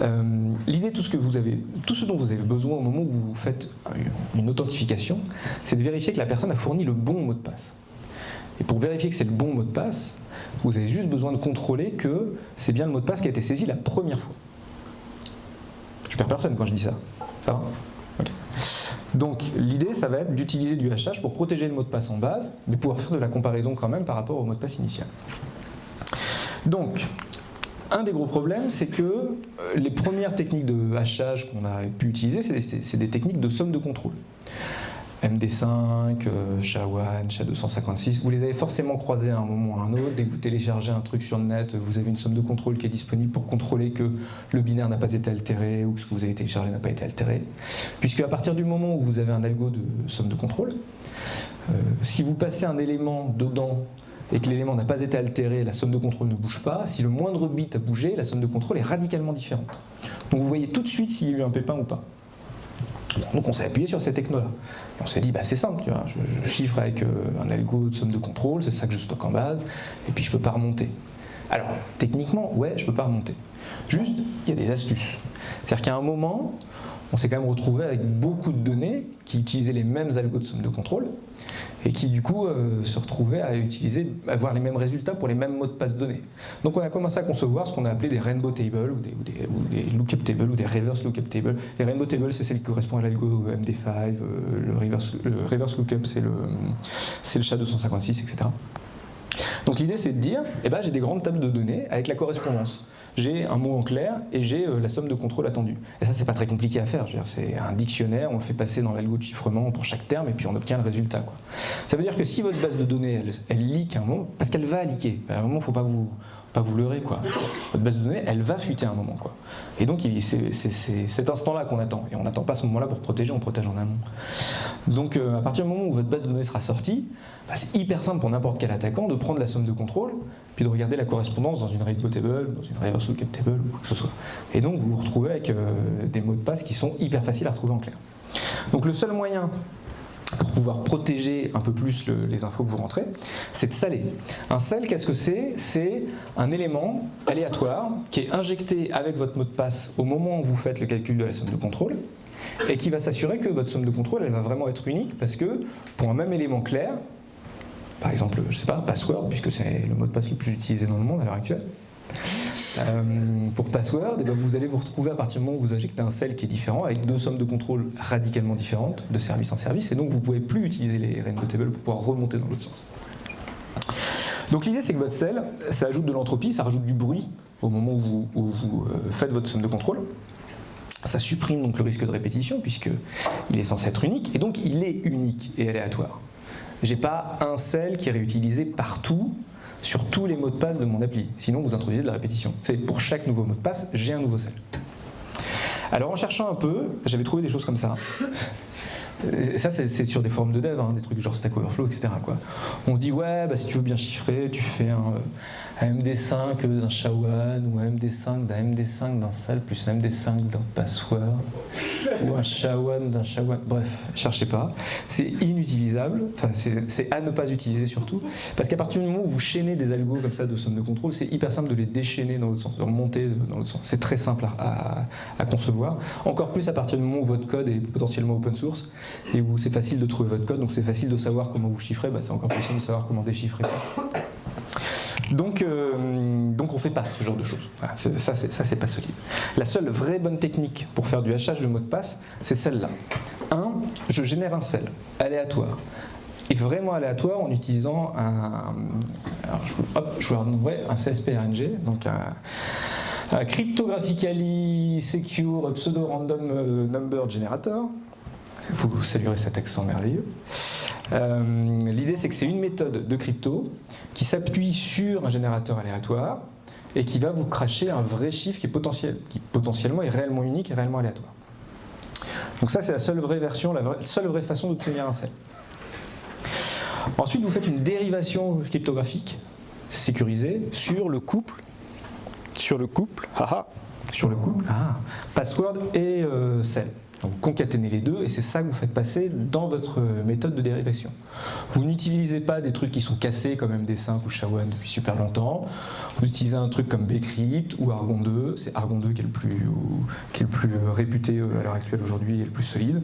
Euh, L'idée, tout ce que vous avez, tout ce dont vous avez besoin au moment où vous faites une authentification, c'est de vérifier que la personne a fourni le bon mot de passe. Et pour vérifier que c'est le bon mot de passe, vous avez juste besoin de contrôler que c'est bien le mot de passe qui a été saisi la première fois. Je perds personne quand je dis ça. Donc l'idée, ça va être d'utiliser du hachage pour protéger le mot de passe en base, de pouvoir faire de la comparaison quand même par rapport au mot de passe initial. Donc, un des gros problèmes, c'est que euh, les premières techniques de hachage qu'on a pu utiliser, c'est des, techniques de somme de contrôle. MD5, euh, SHA-1, SHA-256, vous les avez forcément croisés à un moment ou à un autre. Dès que vous téléchargez un truc sur le net, vous avez une somme de contrôle qui est disponible pour contrôler que le binaire n'a pas été altéré ou que ce que vous avez téléchargé n'a pas été altéré. Puisque à partir du moment où vous avez un algo de somme de contrôle, euh, si vous passez un élément dedans et que l'élément n'a pas été altéré, la somme de contrôle ne bouge pas. Si le moindre bit a bougé, la somme de contrôle est radicalement différente. Donc vous voyez tout de suite s'il y a eu un pépin ou pas. Donc on s'est appuyé sur ces technos-là. On s'est dit, bah, c'est simple, tu vois, je, chiffre avec euh, un algo de somme de contrôle, c'est ça que je stocke en base, et puis je ne peux pas remonter. Alors, techniquement, ouais, je ne peux pas remonter. Juste, il y a des astuces. C'est-à-dire qu'à un moment, on s'est quand même retrouvé avec beaucoup de données qui utilisaient les mêmes algos de somme de contrôle et qui du coup euh, se retrouvaient à utiliser, avoir les mêmes résultats pour les mêmes mots de passe donnés. Donc on a commencé à concevoir ce qu'on a appelé des rainbow tables ou des, lookup tables ou des reverse lookup tables. Les rainbow tables c'est celle qui correspond à l'algo MD5, euh, le, reverse, le reverse lookup c'est le, le SHA-256, etc. Donc l'idée c'est de dire, eh ben, j'ai des grandes tables de données avec la correspondance j'ai un mot en clair et j'ai euh, la somme de contrôle attendue. Et ça, c'est pas très compliqué à faire. C'est un dictionnaire, on le fait passer dans l'algo de chiffrement pour chaque terme et puis on obtient le résultat. Ça veut dire que si votre base de données, elle, elle leak un mot, parce qu'elle va leaker, à un moment, il ne faut pas vous, pas vous leurrer. Quoi. Votre base de données, elle va fuiter un moment. Quoi. Et donc, c'est cet instant-là qu'on attend. Et on n'attend pas ce moment-là pour protéger, on protège en amont. Donc, euh, à partir du moment où votre base de données sera sortie, bah, c'est hyper simple pour n'importe quel attaquant de prendre la somme de contrôle, puis de regarder la correspondance dans une rainbow table, dans une reverse lookup table, ou quoi que ce soit. Et donc, vous vous retrouvez avec euh, des mots de passe qui sont hyper faciles à retrouver en clair. Donc, le seul moyen pour pouvoir protéger un peu plus les infos que vous rentrez, c'est de saler. Un sel, qu'est-ce que c'est? C'est un élément aléatoire qui est injecté avec votre mot de passe au moment où vous faites le calcul de la somme de contrôle et qui va s'assurer que votre somme de contrôle elle va vraiment être unique parce que pour un même élément clair, par exemple, je sais pas, password, puisque c'est le mot de passe le plus utilisé dans le monde à l'heure actuelle, pour password, eh ben, vous allez vous retrouver à partir du moment où vous injectez un cell qui est différent, avec deux sommes de contrôle radicalement différentes, de service en service, et donc vous ne pouvez plus utiliser les rainbow tables pour pouvoir remonter dans l'autre sens. Donc l'idée c'est que votre cell, ça ajoute de l'entropie, ça rajoute du bruit au moment où vous, euh, faites votre somme de contrôle. Ça supprime donc le risque de répétition puisqu'il est censé être unique et donc il est unique et aléatoire. J'ai pas un cell qui est réutilisé partout sur tous les mots de passe de mon appli. Sinon, vous introduisez de la répétition. C'est pour chaque nouveau mot de passe, j'ai un nouveau cell. Alors en cherchant un peu, j'avais trouvé des choses comme ça. Ça, c'est sur des forums de dev, hein, des trucs genre Stack Overflow, etc. On dit, ouais, bah, si tu veux bien chiffrer, tu fais un, un MD5 d'un SHA-1 ou un MD5 d'un MD5 d'un SAL plus un MD5 d'un password ou un SHA-1 d'un SHA-1. Bref, cherchez pas. C'est inutilisable, enfin, c'est à ne pas utiliser surtout, parce qu'à partir du moment où vous chaînez des algos comme ça de somme de contrôle, c'est hyper simple de les déchaîner dans l'autre sens, de remonter dans l'autre sens. C'est très simple à, à, concevoir. Encore plus à partir du moment où votre code est potentiellement open source et où c'est facile de trouver votre code, donc c'est facile de savoir comment vous chiffrez, bah, c'est encore plus simple de savoir comment déchiffrer. Donc, euh, donc on ne fait pas ce genre de choses. ça, c'est pas solide. La seule vraie bonne technique pour faire du hachage de mot de passe, c'est celle-là. 1. Je génère un cell aléatoire. Et vraiment aléatoire en utilisant un, je, hop, je vous un CSPRNG, donc un, Cryptographically Secure Pseudo Random euh, Number Generator. Vous saluerez cet accent merveilleux. Euh, l'idée, c'est que c'est une méthode de crypto qui s'appuie sur un générateur aléatoire et qui va vous cracher un vrai chiffre qui potentiel, qui potentiellement est réellement unique et réellement aléatoire. Donc ça, c'est la seule vraie version, la seule vraie façon d'obtenir un sel. Ensuite, vous faites une dérivation cryptographique sécurisée sur le couple, sur le couple, sur le couple, password et euh, Donc concaténez les deux et c'est ça que vous faites passer dans votre méthode de dérivation. Vous n'utilisez pas des trucs qui sont cassés comme MD5 ou SHA-1 depuis super longtemps. Vous utilisez un truc comme Bcrypt ou Argon 2. C'est Argon 2 qui est le plus, réputé à l'heure actuelle aujourd'hui et le plus solide.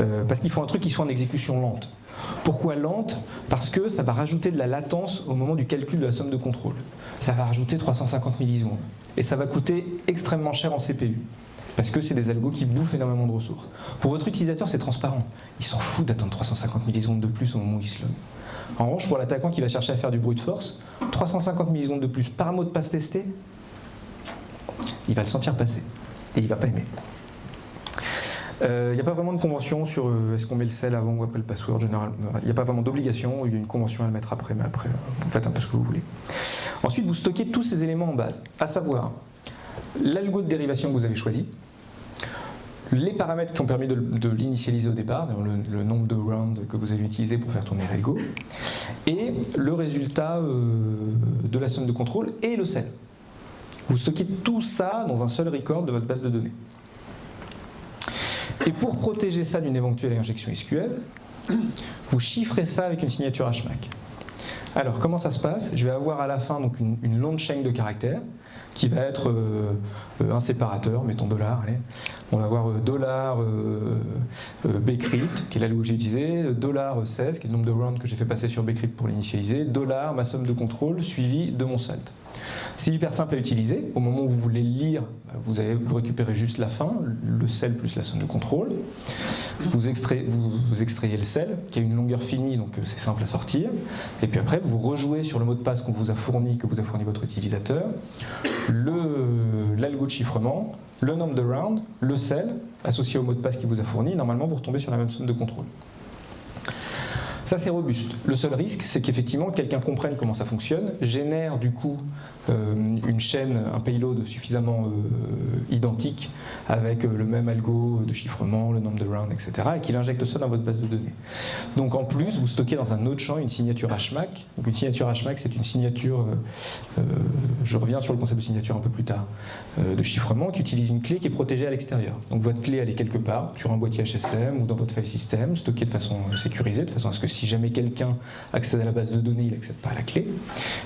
Euh, parce qu'il faut un truc qui soit en exécution lente. Pourquoi lente? Parce que ça va rajouter de la latence au moment du calcul de la somme de contrôle. Ça va rajouter 350 millisecondes. Et ça va coûter extrêmement cher en CPU. Parce que c'est des algos qui bouffent énormément de ressources. Pour votre utilisateur, c'est transparent. Il s'en fout d'attendre 350 millisecondes de plus au moment où il se log. En revanche, pour l'attaquant qui va chercher à faire du brute force, 350 millisecondes de plus par mot de passe testé, il va le sentir passer. Et il va pas aimer. Il euh, n'y a pas vraiment de convention sur euh, est-ce qu'on met le sel avant ou après le password. Généralement, il n'y a pas vraiment d'obligation. Il y a une convention à le mettre après, mais après, vous faites un peu ce que vous voulez. Ensuite, vous stockez tous ces éléments en base, à savoir l'algo de dérivation que vous avez choisi, les paramètres qui ont permis de, l'initialiser au départ, le, nombre de rounds que vous avez utilisé pour faire tourner l'algo, et le résultat euh, de la somme de contrôle et le sel. Vous stockez tout ça dans un seul record de votre base de données. Et pour protéger ça d'une éventuelle injection SQL, vous chiffrez ça avec une signature HMAC. Alors, comment ça se passe? Je vais avoir à la fin une longue chaîne de caractères qui va être euh, euh, un séparateur, mettons dollar, allez. On va avoir euh, dollar bcrypt, qui est la que j'ai utilisé, dollar 16, qui est le nombre de rounds que j'ai fait passer sur bcrypt pour l'initialiser, dollar ma somme de contrôle suivi de mon salt. C'est hyper simple à utiliser. Au moment où vous voulez lire, vous, récupérez juste la fin, le sel plus la somme de contrôle. Vous, extrayez, le sel, qui a une longueur finie, donc c'est simple à sortir. Et puis après, vous rejouez sur le mot de passe qu'on vous a fourni, que vous a fourni votre utilisateur l'algo de chiffrement, le nombre de rounds, le sel, associé au mot de passe qu'il vous a fourni, normalement vous retombez sur la même somme de contrôle. Ça, c'est robuste. Le seul risque, c'est qu'effectivement, quelqu'un comprenne comment ça fonctionne, génère du coup une chaîne, un payload suffisamment euh, identique avec euh, le même algo de chiffrement, le nombre de rounds, etc. et qu'il injecte ça dans votre base de données. Donc en plus, vous stockez dans un autre champ une signature HMAC. Donc une signature HMAC, c'est une signature, je reviens sur le concept de signature un peu plus tard, de chiffrement qui utilise une clé qui est protégée à l'extérieur. Donc votre clé, elle est quelque part, sur un boîtier HSM ou dans votre file system, stockée de façon sécurisée, de façon à ce que si jamais quelqu'un accède à la base de données, il n'accède pas à la clé.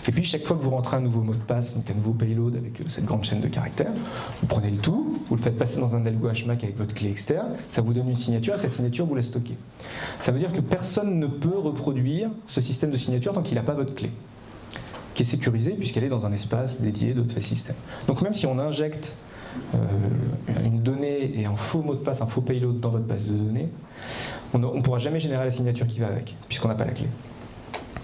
Et puis chaque fois que vous rentrez un nouveau mot de passe, donc un nouveau payload avec euh, cette grande chaîne de caractères, vous prenez le tout, vous le faites passer dans un algo HMAC avec votre clé externe, ça vous donne une signature, et cette signature vous la stockez. Ça veut dire que personne ne peut reproduire ce système de signature tant qu'il n'a pas votre clé qui est sécurisée puisqu'elle est dans un espace dédié file system. Donc même si on injecte euh, une donnée et un faux mot de passe, un faux payload dans votre base de données, on ne pourra jamais générer la signature qui va avec, puisqu'on n'a pas la clé.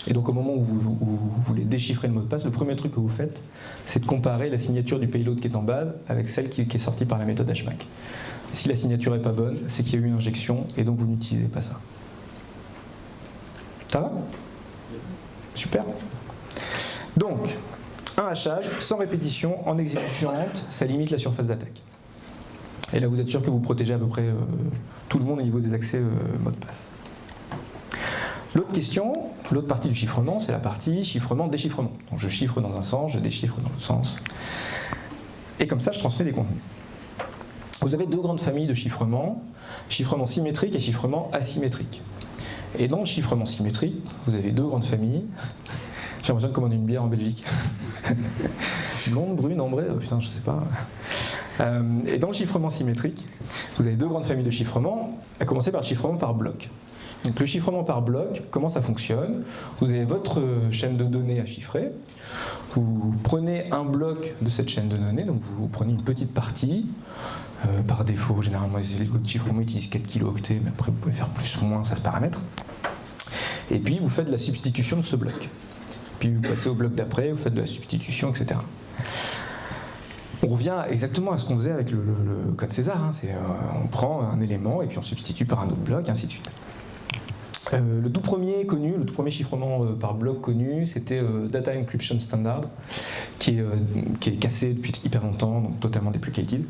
Et donc au moment où vous, voulez déchiffrer le mot de passe, le premier truc que vous faites, c'est de comparer la signature du payload qui est en base avec celle qui, est sortie par la méthode HMAC. Si la signature n'est pas bonne, c'est qu'il y a eu une injection et donc vous n'utilisez pas ça. Ça va? Super. Donc, un hachage sans répétition en exécution lente, ça limite la surface d'attaque. Et là, vous êtes sûr que vous protégez à peu près euh, tout le monde au niveau des accès euh, mot de passe. L'autre question, l'autre partie du chiffrement, c'est la partie chiffrement-déchiffrement. Je chiffre dans un sens, je déchiffre dans l'autre sens. Et comme ça, je transmets des contenus. Vous avez deux grandes familles de chiffrement, chiffrement symétrique et chiffrement asymétrique. Et dans le chiffrement symétrique, vous avez deux grandes familles. J'ai l'impression de commander une bière en Belgique. Blonde, brune, ambrée, oh putain, je sais pas. Euh, et dans le chiffrement symétrique, vous avez deux grandes familles de chiffrement, à commencer par le chiffrement par bloc. Le chiffrement par bloc, comment ça fonctionne? Vous avez votre chaîne de données à chiffrer, vous prenez un bloc de cette chaîne de données, donc vous prenez une petite partie, euh, par défaut, généralement les algos de chiffrement utilisent 4 kilooctets, mais après vous pouvez faire plus ou moins, ça se paramètre. Et puis vous faites de la substitution de ce bloc. Puis vous passez au bloc d'après, vous faites de la substitution, etc. On revient exactement à ce qu'on faisait avec le, code César. Hein. Euh, on prend un élément et puis on substitue par un autre bloc, et ainsi de suite. Euh, le tout premier connu, le tout premier chiffrement euh, par bloc connu, c'était euh, Data Encryption Standard, qui est, qui est, cassé depuis hyper longtemps, donc totalement deprecated.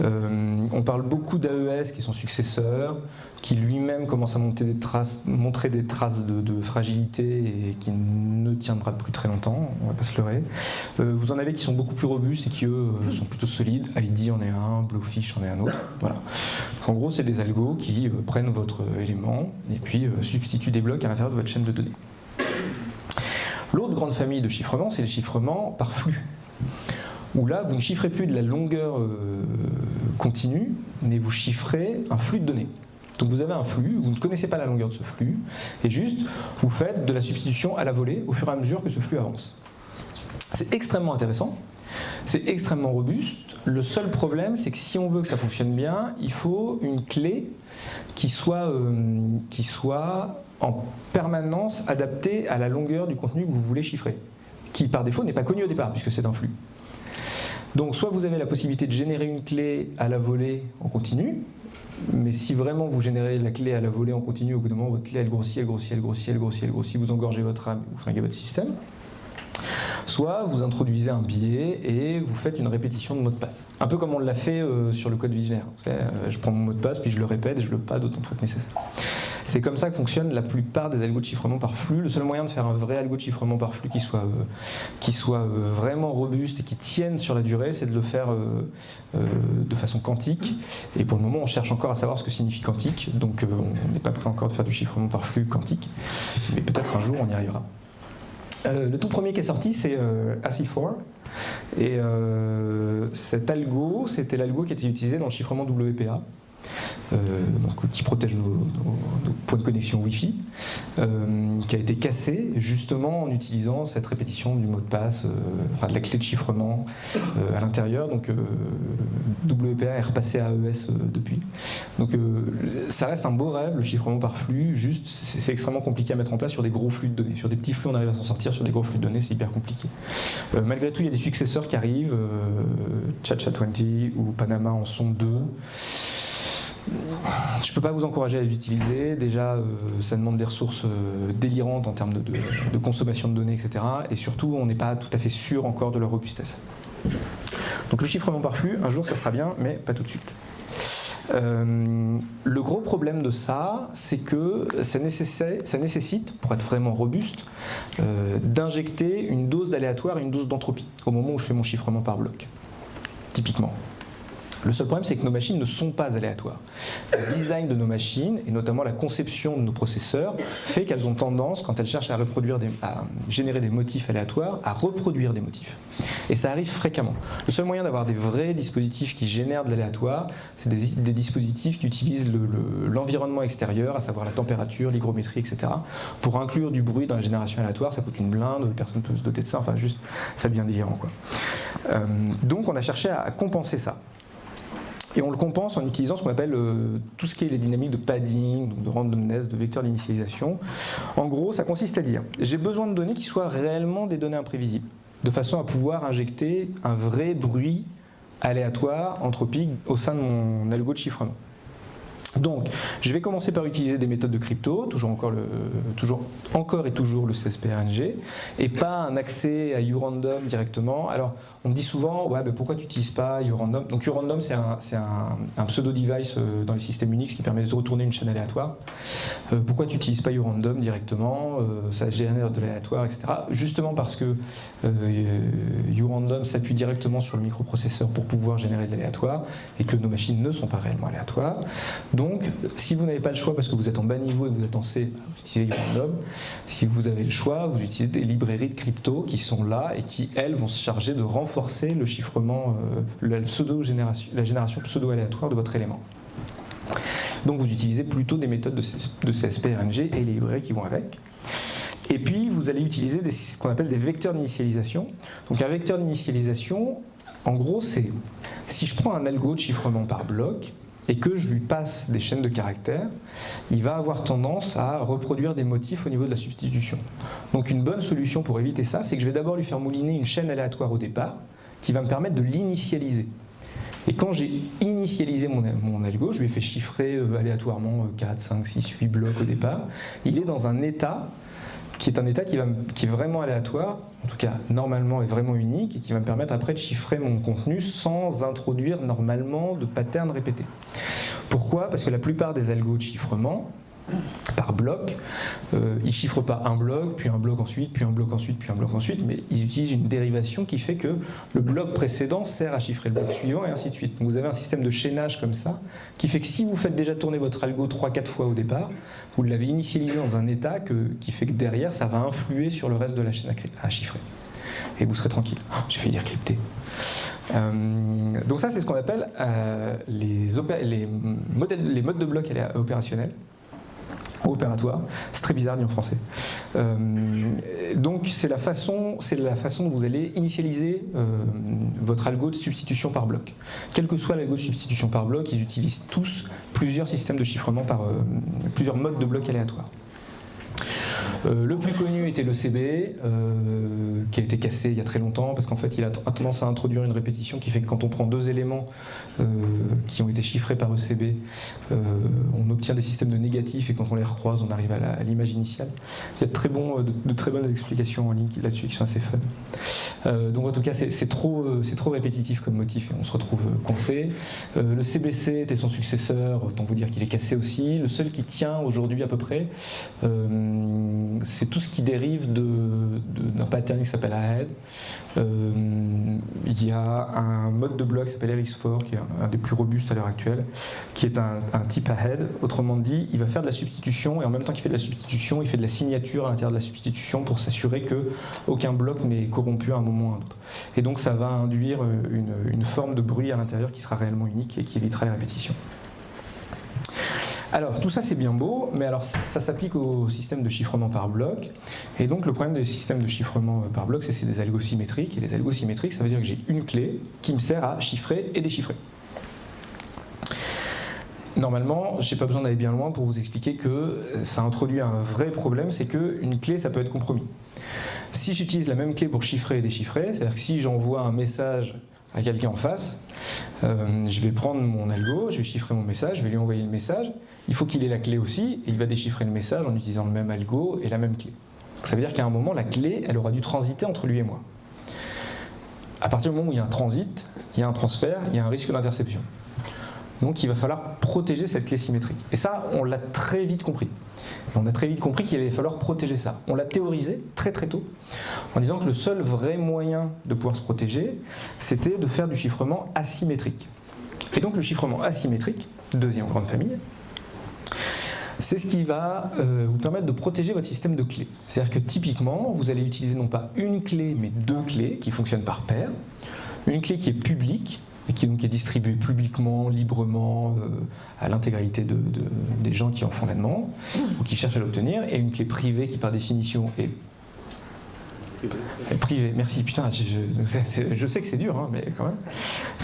on parle beaucoup d'AES, qui est son successeur, qui lui-même commence à monter des traces, montrer des traces de, fragilité et qui ne tiendra plus très longtemps, on va pas se leurrer. vous en avez qui sont beaucoup plus robustes et qui eux sont plutôt solides. ID en est un, Blowfish en est un autre. Voilà. en gros, c'est des algos qui prennent votre élément et puis substitue des blocs à l'intérieur de votre chaîne de données. L'autre grande famille de chiffrement, c'est le chiffrement par flux. Où là, vous ne chiffrez plus de la longueur euh, continue, mais vous chiffrez un flux de données. Donc vous avez un flux, vous ne connaissez pas la longueur de ce flux, et juste, vous faites de la substitution à la volée au fur et à mesure que ce flux avance. C'est extrêmement intéressant, c'est extrêmement robuste. Le seul problème, c'est que si on veut que ça fonctionne bien, il faut une clé qui soit, euh, qui soit en permanence adaptée à la longueur du contenu que vous voulez chiffrer, qui par défaut n'est pas connu au départ, puisque c'est un flux. Donc soit vous avez la possibilité de générer une clé à la volée en continu, mais si vraiment vous générez la clé à la volée en continu, au bout d'un moment, votre clé elle grossit, elle grossit, elle grossit, elle grossit, elle grossit, vous engorgez votre RAM, vous flinguez votre système. Soit vous introduisez un billet et vous faites une répétition de mot de passe. Un peu comme on l'a fait euh, sur le code visionnaire. Euh, je prends mon mot de passe, puis je le répète je le pas d'autant de fois que nécessaire. C'est comme ça que fonctionnent la plupart des algos de chiffrement par flux. Le seul moyen de faire un vrai algo de chiffrement par flux qui soit, euh, qui soit vraiment robuste et qui tienne sur la durée, c'est de le faire de façon quantique. Et pour le moment, on cherche encore à savoir ce que signifie quantique. Donc on n'est pas prêt encore de faire du chiffrement par flux quantique. Mais peut-être un jour, on y arrivera. Euh, le tout premier qui est sorti, c'est euh, AC4. Et euh, cet algo, c'était l'algo qui était utilisé dans le chiffrement WPA. Euh, donc, qui protège nos, points de connexion Wi-Fi, euh, qui a été cassé justement en utilisant cette répétition du mot de passe, euh, de la clé de chiffrement à l'intérieur. Donc WPA est repassé à AES depuis. Donc ça reste un beau rêve, le chiffrement par flux, juste c'est extrêmement compliqué à mettre en place sur des gros flux de données. Sur des petits flux, on arrive à s'en sortir, sur des gros flux de données, c'est hyper compliqué. malgré tout, il y a des successeurs qui arrivent, ChatChat20 ou Panama en sont deux. Je ne peux pas vous encourager à les utiliser. Déjà, euh, ça demande des ressources euh, délirantes en termes de, consommation de données, etc. Et surtout, on n'est pas tout à fait sûr encore de leur robustesse. Donc le chiffrement par flux, un jour ça sera bien, mais pas tout de suite. Euh, le gros problème de ça, c'est que ça nécessite, pour être vraiment robuste, d'injecter une dose d'aléatoire et une dose d'entropie au moment où je fais mon chiffrement par bloc, typiquement. Le seul problème, c'est que nos machines ne sont pas aléatoires. Le design de nos machines, et notamment la conception de nos processeurs, fait qu'elles ont tendance, quand elles cherchent à, reproduire à générer des motifs aléatoires, à reproduire des motifs. Et ça arrive fréquemment. Le seul moyen d'avoir des vrais dispositifs qui génèrent de l'aléatoire, c'est des, dispositifs qui utilisent l'environnement extérieur, à savoir la température, l'hygrométrie, etc. Pour inclure du bruit dans la génération aléatoire, ça coûte une blinde, personne ne peut se doter de ça, enfin juste, ça devient délirant. Quoi. Euh, donc on a cherché à compenser ça. Et on le compense en utilisant ce qu'on appelle euh, tout ce qui est les dynamiques de padding, de randomness, de vecteurs d'initialisation. En gros, ça consiste à dire, j'ai besoin de données qui soient réellement des données imprévisibles, de façon à pouvoir injecter un vrai bruit aléatoire, anthropique, au sein de mon algo de chiffrement. Donc, je vais commencer par utiliser des méthodes de crypto, toujours encore, toujours, encore et toujours le CSPRNG, et pas un accès à urandom directement. Alors, on me dit souvent, ouais, pourquoi tu n'utilises pas urandom Donc, urandom, c'est un, pseudo-device euh, dans les systèmes Unix qui permet de retourner une chaîne aléatoire. Euh, pourquoi tu n'utilises pas urandom directement? Euh, Ça génère de l'aléatoire, etc. Justement parce que urandom s'appuie directement sur le microprocesseur pour pouvoir générer de l'aléatoire, et que nos machines ne sont pas réellement aléatoires. Si vous n'avez pas le choix parce que vous êtes en bas niveau et que vous êtes en C, vous utilisez Urandom. Si vous avez le choix, vous utilisez des librairies de crypto qui sont là et qui, elles, vont se charger de renforcer le chiffrement, euh, la, pseudo -génération, la génération pseudo-aléatoire de votre élément. Donc vous utilisez plutôt des méthodes de, CSP-RNG et les librairies qui vont avec. Et puis vous allez utiliser ce qu'on appelle des vecteurs d'initialisation. Donc un vecteur d'initialisation, en gros, c'est si je prends un algo de chiffrement par bloc, et que je lui passe des chaînes de caractères, il va avoir tendance à reproduire des motifs au niveau de la substitution. Donc une bonne solution pour éviter ça, c'est que je vais d'abord lui faire mouliner une chaîne aléatoire au départ, qui va me permettre de l'initialiser. Et quand j'ai initialisé mon, mon, algo, je lui ai fait chiffrer euh, aléatoirement 4, 5, 6, 8 blocs au départ, il est dans un état qui est un état qui, est vraiment aléatoire, en tout cas normalement est vraiment unique, et qui va me permettre après de chiffrer mon contenu sans introduire normalement de pattern répété. Pourquoi? Parce que la plupart des algos de chiffrement, par bloc. Euh, ils chiffrent pas un bloc, puis un bloc ensuite, puis un bloc ensuite, puis un bloc ensuite, mais ils utilisent une dérivation qui fait que le bloc précédent sert à chiffrer le bloc suivant et ainsi de suite. Donc vous avez un système de chaînage comme ça, qui fait que si vous faites déjà tourner votre algo 3-4 fois au départ, vous l'avez initialisé dans un état qui fait que derrière, ça va influer sur le reste de la chaîne à, chiffrer. Et vous serez tranquille. Oh, j'ai failli dire crypté. Euh, donc ça, c'est ce qu'on appelle euh, les, les, les modes de bloc opérationnels opératoire. C'est très bizarre dit en français. Euh, donc c'est la, façon, la façon dont vous allez initialiser euh, votre algo de substitution par bloc. Quel que soit l'algo de substitution par bloc, ils utilisent tous plusieurs systèmes de chiffrement par euh, plusieurs modes de blocs aléatoires. Euh, le plus connu était le CB, euh, qui a été cassé il y a très longtemps, parce qu'en fait il a tendance à introduire une répétition qui fait que quand on prend deux éléments euh, qui ont été chiffrés par ECB, on obtient des systèmes de négatifs et quand on les recroise, on arrive à l'image initiale. Il y a de très, de, très bonnes explications en ligne là-dessus qui sont assez fun. donc en tout cas, c'est trop, trop répétitif comme motif et on se retrouve coincé. le CBC était son successeur, autant vous dire qu'il est cassé aussi. Le seul qui tient aujourd'hui à peu près, c'est tout ce qui dérive d'un pattern qui s'appelle ahead. Euh, il y a un mode de bloc qui s'appelle RX4, qui est un, des plus robustes à l'heure actuelle, qui est un, type ahead. Autrement dit, il va faire de la substitution et en même temps qu'il fait de la substitution, il fait de la signature à l'intérieur de la substitution pour s'assurer que aucun bloc n'est corrompu à un moment ou à un autre. Et donc ça va induire une, une forme de bruit à l'intérieur qui sera réellement unique et qui évitera les répétitions. Alors tout ça c'est bien beau, mais alors ça, s'applique au système de chiffrement par bloc. Et donc le problème des systèmes de chiffrement euh, par bloc, c'est c'est des algos symétriques. Et les algos symétriques, ça veut dire que j'ai une clé qui me sert à chiffrer et déchiffrer. Normalement, je n'ai pas besoin d'aller bien loin pour vous expliquer que euh, ça introduit un vrai problème, c'est qu'une clé, ça peut être compromis. Si j'utilise la même clé pour chiffrer et déchiffrer, c'est-à-dire que si j'envoie un message à quelqu'un en face, euh, je vais prendre mon algo, je vais chiffrer mon message, je vais lui envoyer le message, il faut qu'il ait la clé aussi, et il va déchiffrer le message en utilisant le même algo et la même clé. ça veut dire qu'à un moment, la clé, elle aura dû transiter entre lui et moi. À partir du moment où il y a un transit, il y a un transfert, il y a un risque d'interception. Donc il va falloir protéger cette clé symétrique. Et ça, on l'a très vite compris. On a très vite compris qu'il allait falloir protéger ça. On l'a théorisé très très tôt en disant que le seul vrai moyen de pouvoir se protéger, c'était de faire du chiffrement asymétrique. Et donc le chiffrement asymétrique, deuxième grande famille, c'est ce qui va euh, vous permettre de protéger votre système de clés. C'est-à-dire que typiquement, vous allez utiliser non pas une clé, mais deux clés qui fonctionnent par paire. Une clé qui est publique et qui donc est distribuée publiquement, librement, euh, à l'intégralité des gens qui en font la demande ou qui cherchent à l'obtenir, et une clé privée qui par définition est Privé, merci. Putain, je, sais que c'est dur, hein, mais quand même.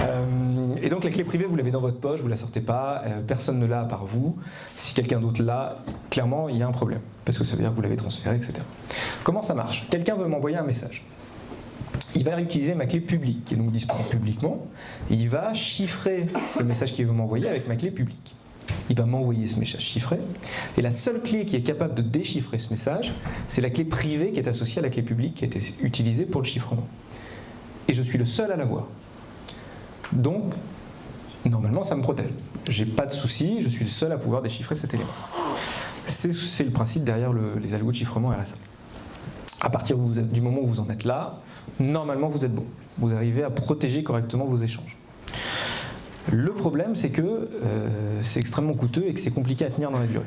Euh, et donc la clé privée, vous l'avez dans votre poche, vous la sortez pas, euh, personne ne l'a à part vous. Si quelqu'un d'autre l'a, clairement, il y a un problème, parce que ça veut dire que vous l'avez transféré, etc. Comment ça marche? Quelqu'un veut m'envoyer un message. Il va réutiliser ma clé publique, qui est donc disponible publiquement, il va chiffrer le message qu'il veut m'envoyer avec ma clé publique il va m'envoyer ce message chiffré. Et la seule clé qui est capable de déchiffrer ce message, c'est la clé privée qui est associée à la clé publique qui a été utilisée pour le chiffrement. Et je suis le seul à l'avoir. Donc, normalement, ça me protège. J'ai pas de souci, je suis le seul à pouvoir déchiffrer cet élément. C'est le principe derrière les algos de chiffrement RSA. À partir du moment où vous en êtes là, normalement vous êtes bon. Vous arrivez à protéger correctement vos échanges. Le problème, c'est que euh, c'est extrêmement coûteux et que c'est compliqué à tenir dans la durée.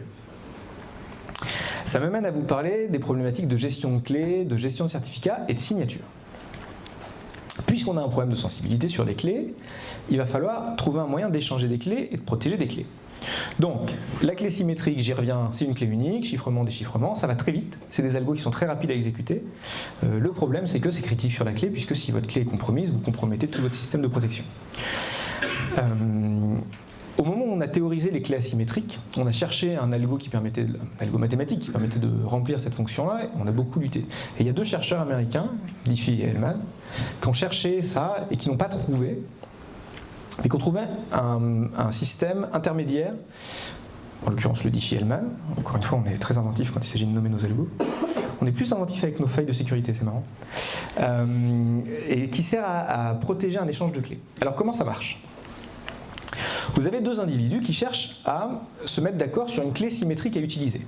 Ça m'amène à vous parler des problématiques de gestion de clés, de gestion de certificats et de signature. Puisqu'on a un problème de sensibilité sur les clés, il va falloir trouver un moyen d'échanger des clés et de protéger des clés. Donc, la clé symétrique, j'y reviens, c'est une clé unique, chiffrement, déchiffrement, ça va très vite, c'est des algos qui sont très rapides à exécuter. Euh, le problème, c'est que c'est critique sur la clé, puisque si votre clé est compromise, vous compromettez tout votre système de protection. Euh, au moment où on a théorisé les clés asymétriques, on a cherché un algo qui permettait, algo mathématique qui permettait de remplir cette fonction-là, et on a beaucoup lutté. Et il y a deux chercheurs américains, Diffie et Hellman, qui ont cherché ça et qui n'ont pas trouvé mais qu'on trouvait un, système intermédiaire, en l'occurrence le Diffie-Hellman, encore une fois on est très inventif quand il s'agit de nommer nos algos, on est plus inventif avec nos failles de sécurité, c'est marrant, euh, et qui sert à, protéger un échange de clés. Alors comment ça marche? Vous avez deux individus qui cherchent à se mettre d'accord sur une clé symétrique à utiliser.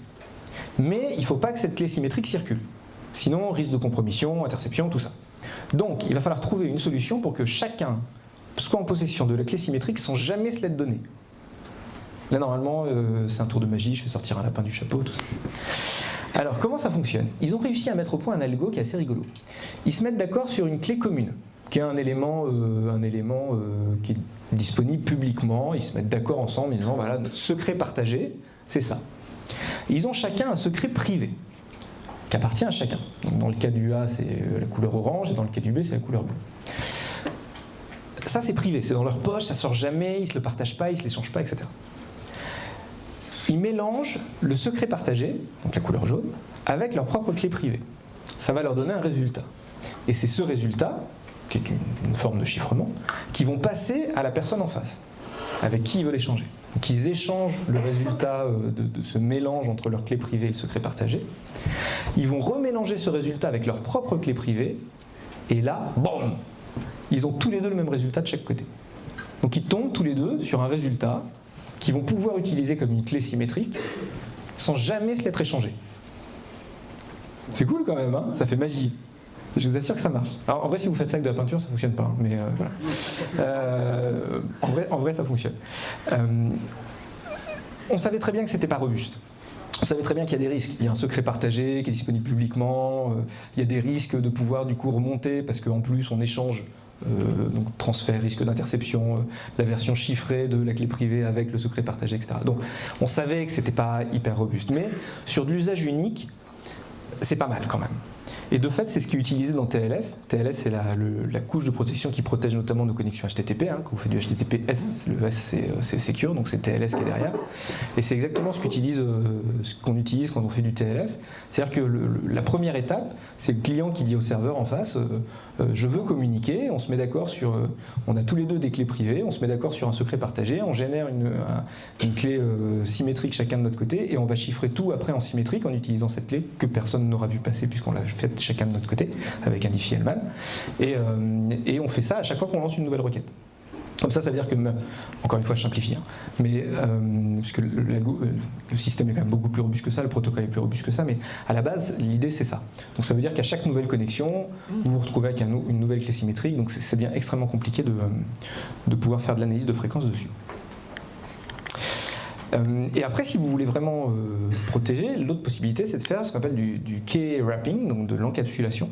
Mais il ne faut pas que cette clé symétrique circule. Sinon, risque de compromission, interception, tout ça. Donc, il va falloir trouver une solution pour que chacun soit en possession de la clé symétrique sans jamais se l'être donnée. Là, normalement, euh, c'est un tour de magie, je fais sortir un lapin du chapeau, tout ça. Alors, comment ça fonctionne? Ils ont réussi à mettre au point un algo qui est assez rigolo. Ils se mettent d'accord sur une clé commune, qui est un élément, euh, un élément euh, qui est disponible publiquement. Ils se mettent d'accord ensemble, ils disent voilà, notre secret partagé, c'est ça. Ils ont chacun un secret privé, qui appartient à chacun. dans le cas du A, c'est euh, la couleur orange, et dans le cas du B, c'est la couleur bleue. Ça, c'est privé, c'est dans leur poche, ça sort jamais, ils ne se le partagent pas, ils ne se l'échangent pas, etc. Ils mélangent le secret partagé, donc la couleur jaune, avec leur propre clé privée. Ça va leur donner un résultat. Et c'est ce résultat, qui est une, forme de chiffrement, qui vont passer à la personne en face, avec qui ils veulent échanger. Donc ils échangent le résultat euh, de, ce mélange entre leur clé privée et le secret partagé. Ils vont remélanger ce résultat avec leur propre clé privée, et là, bon, ils ont tous les deux le même résultat de chaque côté. Donc ils tombent tous les deux sur un résultat qu'ils vont pouvoir utiliser comme une clé symétrique sans jamais se l'être échangé. C'est cool quand même, hein? Ça fait magie. Je vous assure que ça marche. En vrai, si vous faites ça avec de la peinture, ça ne fonctionne pas. Hein, euh. Euh, en, vrai, ça fonctionne. Euh, on savait très bien que ce n'était pas robuste. On savait très bien qu'il y a des risques. Il y a un secret partagé qui est disponible publiquement. il y a des risques de pouvoir du coup remonter parce qu'en plus on échange donc transfert, risque d'interception, la version chiffrée de la clé privée avec le secret partagé, etc. Donc on savait que c'était pas hyper robuste, mais sur de l'usage unique, c'est pas mal quand même. Et de fait, c'est ce qui est utilisé dans TLS. TLS, c'est la, couche de protection qui protège notamment nos connexions HTTP. Hein. Quand vous faites du HTTPS, le S, euh, c'est Secure, donc c'est TLS qui est derrière. Et c'est exactement ce qu'on utilise, qu'on utilise quand on fait du TLS. C'est-à-dire que la première étape, c'est le client qui dit au serveur en face euh, je veux communiquer, on se met d'accord sur, euh, on a tous les deux des clés privées, on se met d'accord sur un secret partagé, on génère une, clé euh, symétrique chacun de notre côté et on va chiffrer tout après en symétrique en utilisant cette clé que personne n'aura vu passer puisqu'on l'a faite chacun de notre côté avec un diffie-Hellman et, et on fait ça à chaque fois qu'on lance une nouvelle requête. Comme ça, ça veut dire que, encore une fois, je simplifie, hein, mais euh, puisque le, euh, le, système est quand même beaucoup plus robuste que ça, le protocole est plus robuste que ça, mais à la base, l'idée c'est ça. Donc ça veut dire qu'à chaque nouvelle connexion, vous vous retrouvez avec une nouvelle clé symétrique, donc c'est bien extrêmement compliqué de, euh, de pouvoir faire de l'analyse de fréquence dessus. Et après, si vous voulez vraiment protéger, l'autre possibilité, c'est de faire ce qu'on appelle du, du key wrapping, donc de l'encapsulation.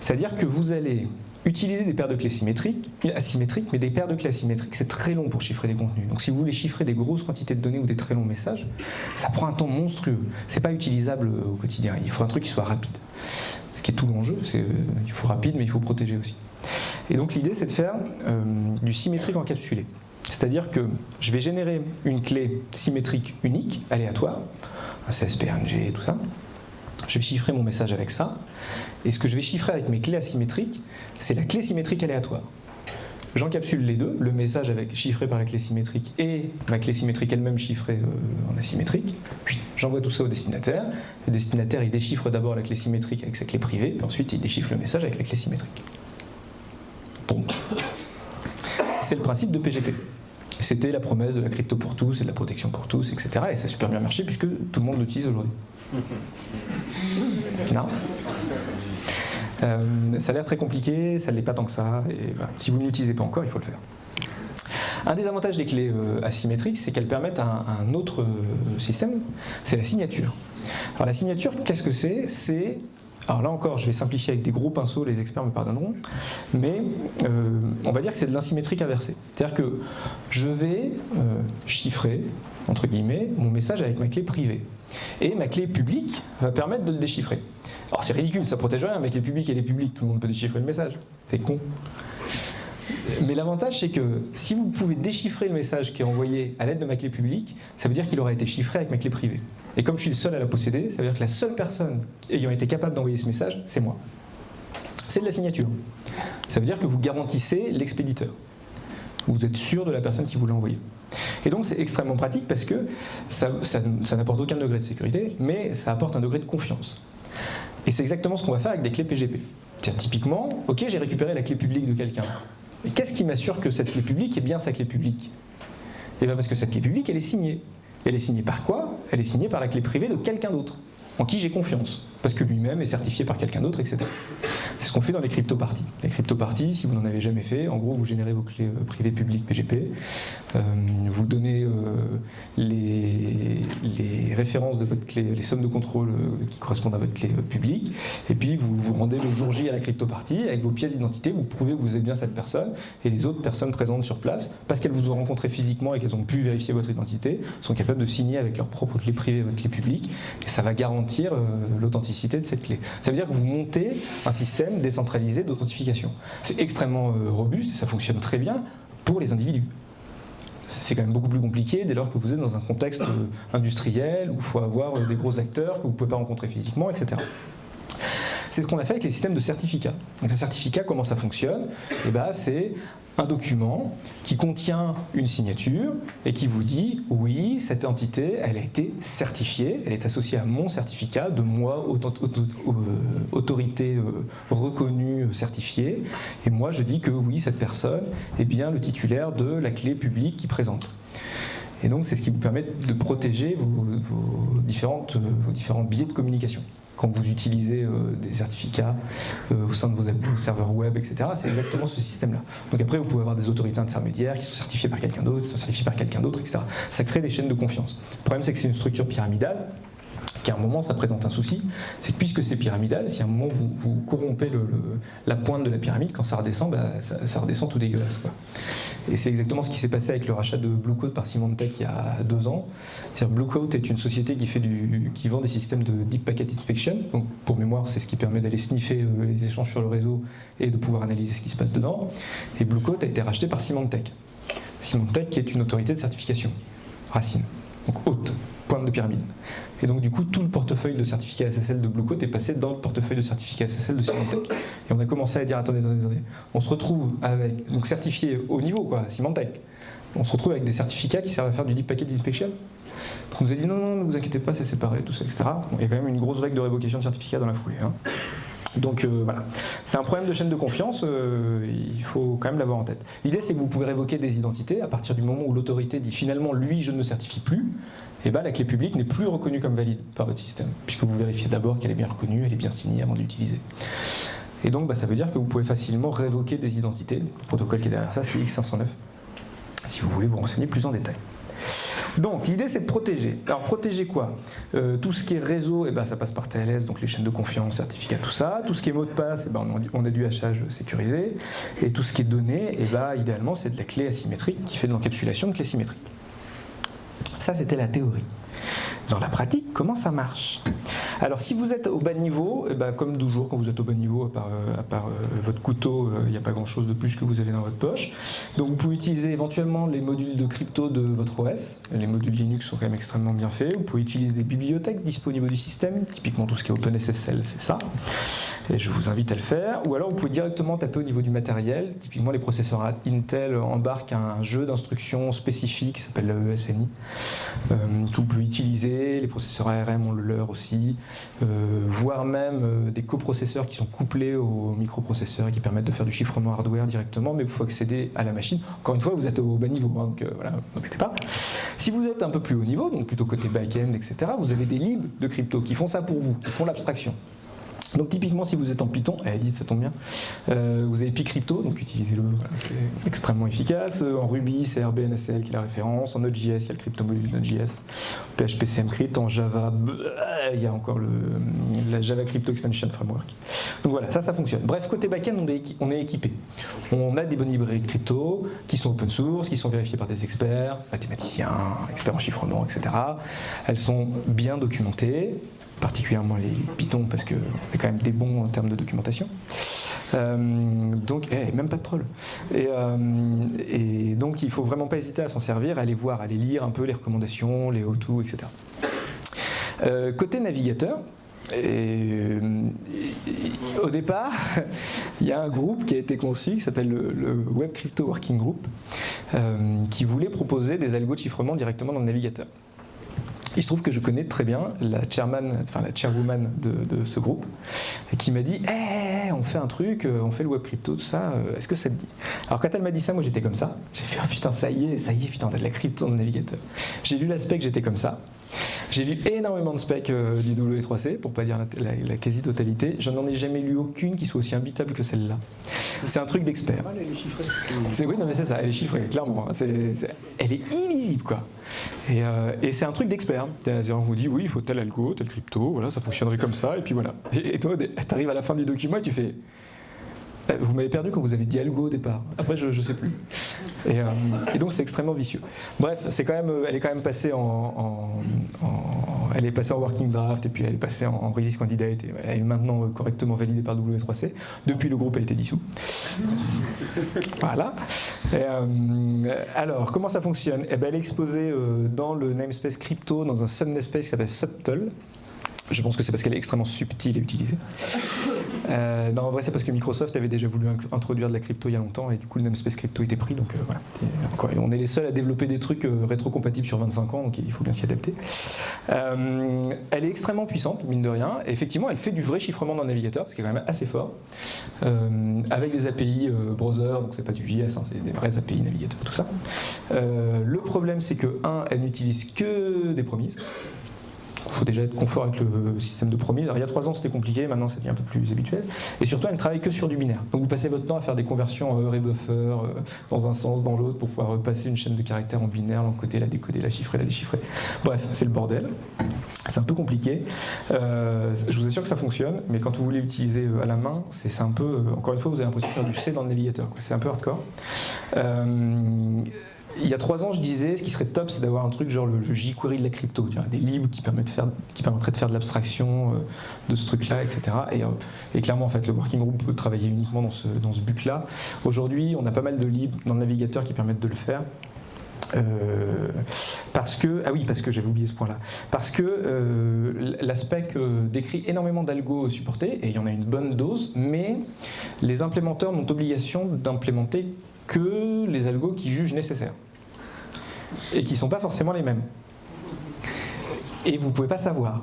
C'est-à-dire que vous allez Utiliser des paires de clés symétriques, asymétriques, mais des paires de clés asymétriques, c'est très long pour chiffrer des contenus. Donc si vous voulez chiffrer des grosses quantités de données ou des très longs messages, ça prend un temps monstrueux. C'est pas utilisable au quotidien. Il faut un truc qui soit rapide. Ce qui est tout l'enjeu, c'est euh, il faut rapide, mais il faut protéger aussi. Et donc l'idée, c'est de faire euh, du symétrique encapsulé. C'est-à-dire que je vais générer une clé symétrique unique, aléatoire, un CSPNG, tout ça, je vais chiffrer mon message avec ça. Et ce que je vais chiffrer avec mes clés asymétriques, c'est la clé symétrique aléatoire. J'encapsule les deux, le message chiffré par la clé symétrique et ma clé symétrique elle-même chiffrée euh, en asymétrique. J'envoie tout ça au destinataire. Le destinataire, il déchiffre d'abord la clé symétrique avec sa clé privée, puis ensuite il déchiffre le message avec la clé symétrique. C'est le principe de PGP. C'était la promesse de la crypto pour tous et de la protection pour tous, etc. Et ça a super bien marché puisque tout le monde l'utilise aujourd'hui. Non? Euh, Ça a l'air très compliqué, ça ne l'est pas tant que ça. Et Si vous ne l'utilisez pas encore, il faut le faire. Un des avantages des clés euh, asymétriques, c'est qu'elles permettent un, un autre euh, système, c'est la signature. Alors la signature, qu'est-ce que c'est? C'est alors là encore, je vais simplifier avec des gros pinceaux, les experts me pardonneront, mais on va dire que c'est de l'insymétrique inversée. C'est-à-dire que je vais chiffrer, entre guillemets, mon message avec ma clé privée. Et ma clé publique va permettre de le déchiffrer. Alors c'est ridicule, ça protège rien, ma clé publique elle est publique, tout le monde peut déchiffrer le message. C'est con. Mais l'avantage c'est que si vous pouvez déchiffrer le message qui est envoyé à l'aide de ma clé publique, ça veut dire qu'il aura été chiffré avec ma clé privée. Et comme je suis le seul à la posséder, ça veut dire que la seule personne ayant été capable d'envoyer ce message, c'est moi. C'est de la signature. Ça veut dire que vous garantissez l'expéditeur. Vous êtes sûr de la personne qui vous l'a envoyé. Et donc c'est extrêmement pratique parce que ça, n'apporte aucun degré de sécurité, mais ça apporte un degré de confiance. Et c'est exactement ce qu'on va faire avec des clés PGP. Typiquement, ok, j'ai récupéré la clé publique de quelqu'un. Mais qu'est-ce qui m'assure que cette clé publique est bien sa clé publique? Eh bien parce que cette clé publique, elle est signée. elle est signée par quoi? Elle est signée par la clé privée de quelqu'un d'autre, en qui j'ai confiance parce que lui-même est certifié par quelqu'un d'autre, etc. C'est ce qu'on fait dans les crypto-parties. Les crypto-parties, si vous n'en avez jamais fait, en gros, vous générez vos clés euh, privées publiques PGP, euh, vous donnez euh, les, références de votre clé, les sommes de contrôle qui correspondent à votre clé publique, et puis vous vous rendez le jour J à la crypto-partie, avec vos pièces d'identité, vous prouvez que vous êtes bien cette personne, et les autres personnes présentes sur place, parce qu'elles vous ont rencontré physiquement et qu'elles ont pu vérifier votre identité, sont capables de signer avec leur propre clé privée votre clé publique, et ça va garantir l'authenticité de cette clé. Ça veut dire que vous montez un système décentralisé d'authentification. C'est extrêmement euh, robuste et ça fonctionne très bien pour les individus. C'est quand même beaucoup plus compliqué dès lors que vous êtes dans un contexte euh, industriel où il faut avoir euh, des gros acteurs que vous ne pouvez pas rencontrer physiquement, etc. C'est ce qu'on a fait avec les systèmes de certificats. Donc un certificat, comment ça fonctionne? Eh ben, un document qui contient une signature et qui vous dit oui, cette entité, elle a été certifiée, elle est associée à mon certificat de moi, euh, autorité euh, reconnue, euh, certifiée, et moi je dis que oui, cette personne est bien le titulaire de la clé publique qui présente. Et donc c'est ce qui vous permet de protéger vos, vos différents biais de communication quand vous utilisez euh, des certificats euh, au sein de vos, serveurs web, etc. C'est exactement ce système-là. Donc après, vous pouvez avoir des autorités intermédiaires qui sont certifiées par quelqu'un d'autre, qui sont certifiées par quelqu'un d'autre, etc. Ça crée des chaînes de confiance. Le problème, c'est que c'est une structure pyramidale qu'à un moment ça présente un souci, c'est que puisque c'est pyramidal, si à un moment vous, corrompez la pointe de la pyramide, quand ça redescend, bah, ça, redescend tout dégueulasse. Et c'est exactement ce qui s'est passé avec le rachat de Bluecoat par Symantec il y a deux ans. Bluecoat est une société qui vend des systèmes de Deep Packet Inspection. Donc pour mémoire, c'est ce qui permet d'aller sniffer euh, les échanges sur le réseau et de pouvoir analyser ce qui se passe dedans. Et Bluecoat a été racheté par Symantec. Symantec qui est une autorité de certification, racine, donc haute, pointe de pyramide. Et donc du coup, tout le portefeuille de certificats SSL de Bluecoat est passé dans le portefeuille de certificats SSL de Symantec. Et on a commencé à dire, attendez, attendez, attendez, on se retrouve avec, donc certifié au niveau, quoi, Symantec. On se retrouve avec des certificats qui servent à faire du deep packet inspection. On nous a dit non, non, ne vous inquiétez pas, c'est séparé, tout ça, etc. il y a quand même une grosse règle de révocation de certificat dans la foulée. Hein. Donc euh, voilà, c'est un problème de chaîne de confiance, euh, il faut quand même l'avoir en tête. L'idée c'est que vous pouvez révoquer des identités à partir du moment où l'autorité dit finalement lui je ne me certifie plus, et eh ben, la clé publique n'est plus reconnue comme valide par votre système, puisque vous vérifiez d'abord qu'elle est bien reconnue, elle est bien signée avant de l'utiliser. Et donc bah, ça veut dire que vous pouvez facilement révoquer des identités. Le protocole qui est derrière ça, c'est X509, si vous voulez vous renseigner plus en détail. Donc l'idée c'est de protéger. Alors protéger quoi? Euh, Tout ce qui est réseau, eh ben, ça passe par TLS, donc les chaînes de confiance, certificats, tout ça. Tout ce qui est mot de passe, eh ben, on a du hachage sécurisé. Et tout ce qui est données, eh ben, idéalement c'est de la clé asymétrique qui fait de l'encapsulation de clé symétrique. Ça, c'était la théorie. Dans la pratique, comment ça marche? Alors si vous êtes au bas niveau, eh ben, comme toujours quand vous êtes au bas niveau, à part, euh, euh, votre couteau, il euh, n'y a pas grand chose de plus que vous avez dans votre poche. Donc vous pouvez utiliser éventuellement les modules de crypto de votre OS. Les modules Linux sont quand même extrêmement bien faits. Vous pouvez utiliser des bibliothèques disponibles du système, typiquement tout ce qui est OpenSSL, c'est ça. Et je vous invite à le faire. Ou alors vous pouvez directement taper au niveau du matériel. Typiquement les processeurs Intel embarquent un jeu d'instructions spécifique qui s'appelle le ESNI. Euh, que vous pouvez utiliser. Les processeurs ARM ont le leur aussi. Euh, voire même euh, des coprocesseurs qui sont couplés aux microprocesseurs et qui permettent de faire du chiffrement hardware directement. Mais il faut accéder à la machine. Encore une fois, vous êtes au bas niveau, hein, donc voilà, n'embêtez pas. Si vous êtes un peu plus haut niveau, donc plutôt côté back-end, etc., vous avez des libs de crypto qui font ça pour vous, qui font l'abstraction. Donc typiquement si vous êtes en Python, eh, dit ça tombe bien, euh, vous avez PyCrypto, donc utilisez-le, c'est extrêmement efficace. En Ruby, c'est RBNSL qui est la référence. En Node.js, il y a le crypto module Node.js. PHP CMCrypt, en Java, il y a encore la Java Crypto Extension Framework. Donc voilà, ça, ça fonctionne. Bref, côté backend, on est, on est équipé. On a des bonnes librairies crypto qui sont open source, qui sont vérifiées par des experts, mathématiciens, experts en chiffrement, etc. Elles sont bien documentées particulièrement les Python parce que c'est quand même des bons en termes de documentation. Euh, donc, eh, même pas de troll. Et, euh, et, donc, il faut vraiment pas hésiter à s'en servir, à aller voir, à aller lire un peu les recommandations, les how-to, etc. Euh, côté navigateur, au départ, il y a un groupe qui a été conçu qui s'appelle le, Web Crypto Working Group, qui voulait proposer des algos de chiffrement directement dans le navigateur. Il se trouve que je connais très bien la chairman, enfin la chairwoman de, ce groupe, qui m'a dit hey, on fait un truc, euh, on fait le web crypto, tout ça, euh, est-ce que ça te dit? Alors quand elle m'a dit ça, moi j'étais comme ça. J'ai fait oh, putain, ça y est, ça y est, putain, t'as de la crypto dans le navigateur. J'ai lu l'aspect j'étais comme ça. J'ai lu énormément de specs euh, du W3C, pour pas dire la, quasi-totalité. Je n'en ai jamais lu aucune qui soit aussi imbitable que celle-là. C'est un truc d'expert. C'est oui, non mais c'est ça, elle est chiffrée, clairement. Elle est illisible, quoi. Euh, et, c'est un truc d'expert. On vous dit, oui, il faut tel algo, tel crypto, voilà, ça fonctionnerait comme ça, et puis voilà. Et, et toi, tu arrives à la fin du document et tu fais, vous m'avez perdu quand vous avez dit algo au départ. Après, je ne sais plus. Euh, et, donc, c'est extrêmement vicieux. Bref, elle est quand même passée en, elle est passée en working draft et puis elle est passée en, release candidate et elle est maintenant euh, correctement validée par W3C. Depuis, le groupe a été dissous. Voilà. alors, comment ça fonctionne? Eh ben, Elle est exposée dans le namespace crypto, dans un sub-namespace qui s'appelle Subtle. Je pense que c'est parce qu'elle est extrêmement subtile à utiliser. Euh, non, en vrai, c'est parce que Microsoft avait déjà voulu introduire de la crypto il y a longtemps et du coup, le namespace crypto était pris. Donc euh, voilà. on est les seuls à développer des trucs euh, rétrocompatibles sur 25 ans, donc il faut bien s'y adapter. elle est extrêmement puissante, mine de rien. Effectivement, elle fait du vrai chiffrement dans le navigateur, ce qui est quand même assez fort. avec des API browser, donc c'est pas du JS, hein, c'est des vrais API navigateurs, tout ça. le problème, c'est que, un, elle n'utilise que des promises faut déjà être confort avec le système de. Alors, il y a trois ans, c'était compliqué, maintenant, c'est un peu plus habituel. Et surtout, elle ne travaille que sur du binaire. Donc, vous passez votre temps à faire des conversions euh, rebuffer euh, dans un sens, dans l'autre, pour pouvoir passer une chaîne de caractères en binaire, l'encoder, la décoder, la chiffrer, la déchiffrer. Bref, c'est le bordel. C'est un peu compliqué. Euh, je vous assure que ça fonctionne, mais quand vous voulez l'utiliser à la main, c'est un peu. encore une fois, vous avez l'impression de faire du C dans le navigateur. C'est un peu hardcore il y a trois ans, je disais, ce qui serait top, c'est d'avoir un truc genre le, jQuery de la crypto, des libres qui, permettent de faire, qui permettraient de faire de l'abstraction euh, de ce truc-là, etc. Euh, et, clairement, en fait, le working group peut travailler uniquement dans ce, dans ce but-là. Aujourd'hui, on a pas mal de libres dans le navigateur qui permettent de le faire. Euh, parce que, ah oui, parce que j'avais oublié ce point-là, parce que l'aspect décrit énormément d'algo supportés, et il y en a une bonne dose, mais les implémenteurs n'ont obligation d'implémenter que les algos qui jugent nécessaires et qui ne sont pas forcément les mêmes. Et vous ne pouvez pas savoir.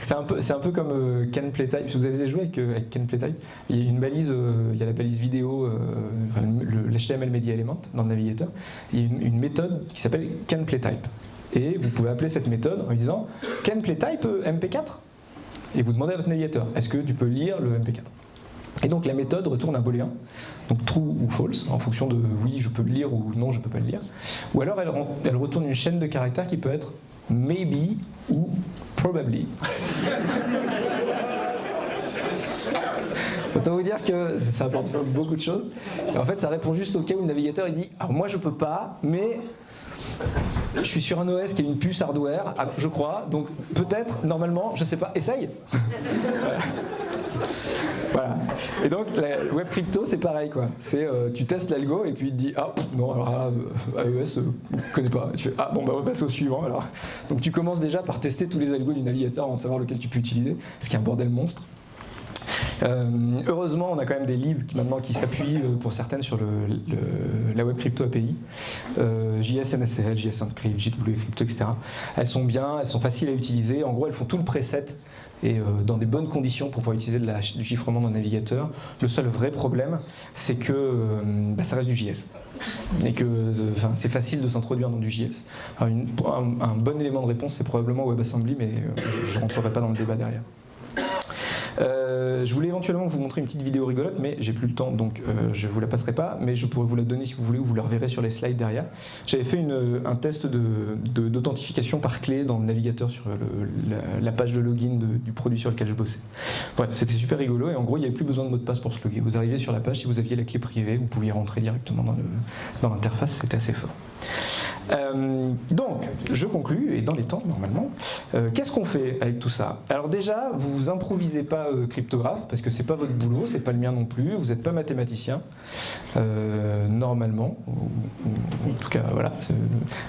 C'est un, peu, comme euh, Can Playtype. Si vous avez joué avec, euh, Can Playtype, il y a une balise, euh, il y a la balise vidéo, l'HTML Media Element dans le navigateur. Il y a une, méthode qui s'appelle Can Playtype. Et vous pouvez appeler cette méthode en disant Can Playtype MP4 Et vous demandez à votre navigateur est-ce que tu peux lire le MP4 et donc la méthode retourne un booléen, donc true ou false, en fonction de oui, je peux le lire ou non, je ne peux pas le lire. Ou alors elle, retourne une chaîne de caractères qui peut être maybe ou probably. Autant vous dire que ça apporte beaucoup de choses. Et en fait, ça répond juste au cas où le navigateur il dit Alors moi je peux pas, mais je suis sur un OS qui a une puce hardware, ah, je crois, donc peut-être, normalement, je sais pas, essaye Voilà. Et donc, web crypto, c'est pareil, quoi. C'est, euh, tu testes l'algo et puis il te dit, ah, non, alors là, euh, AES, euh, connais pas. tu fais, ah, bon, bah, on va passer au suivant, alors. Donc, tu commences déjà par tester tous les algos du navigateur avant de savoir lequel tu peux utiliser, ce qui est un bordel monstre. Heureusement, on a quand même des libres qui, maintenant qui s'appuient pour certaines sur la web crypto API, JS NSL, JS Encrypt, JW Crypto, etc. Elles sont bien, elles sont faciles à utiliser. En gros, elles font tout le preset et euh, dans des bonnes conditions pour pouvoir utiliser du chiffrement dans le navigateur. Le seul vrai problème, c'est que euh, bah, ça reste du JS. Et que c'est facile de s'introduire dans du JS. un, bon élément de réponse, c'est probablement WebAssembly, mais euh, je ne rentrerai pas dans le débat derrière. Euh, je voulais éventuellement vous montrer une petite vidéo rigolote, mais j'ai plus le temps, donc euh, je vous la passerai pas, mais je pourrais vous la donner si vous voulez, ou vous la reverrez sur les slides derrière. J'avais fait un test d'authentification par clé dans le navigateur sur la, page de login du produit sur lequel je bossais. Bref, c'était super rigolo, et en gros, il n'y avait plus besoin de mot de passe pour se loguer. Vous arrivez sur la page, si vous aviez la clé privée, vous pouviez rentrer directement dans l'interface, c'était assez fort. Euh, donc, je conclus, et dans les temps, normalement. Euh, qu'est-ce qu'on fait avec tout ça? Alors déjà, vous improvisez pas euh, cryptographe, parce que c'est pas votre boulot, c'est pas le mien non plus, vous n'êtes pas mathématicien, normalement. en tout cas, voilà.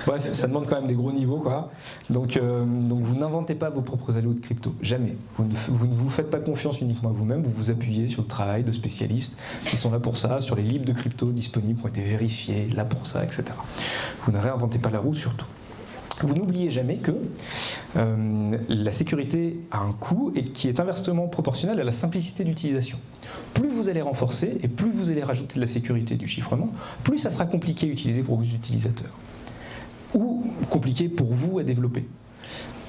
Bref, ça demande quand même des gros niveaux, quoi. Donc, donc vous n'inventez pas vos propres allos de crypto, jamais. Vous ne, vous ne vous faites pas confiance uniquement à vous-même, vous vous appuyez sur le travail de spécialistes qui sont là pour ça, sur les livres de crypto disponibles qui ont été vérifiés, là pour ça, etc. Vous ne réinventez pas la roue surtout. Vous n'oubliez jamais que euh, la sécurité a un coût et qui est inversement proportionnel à la simplicité d'utilisation. Plus vous allez renforcer et plus vous allez rajouter de la sécurité du chiffrement, plus ça sera compliqué à utiliser pour vos utilisateurs. Ou compliqué pour vous à développer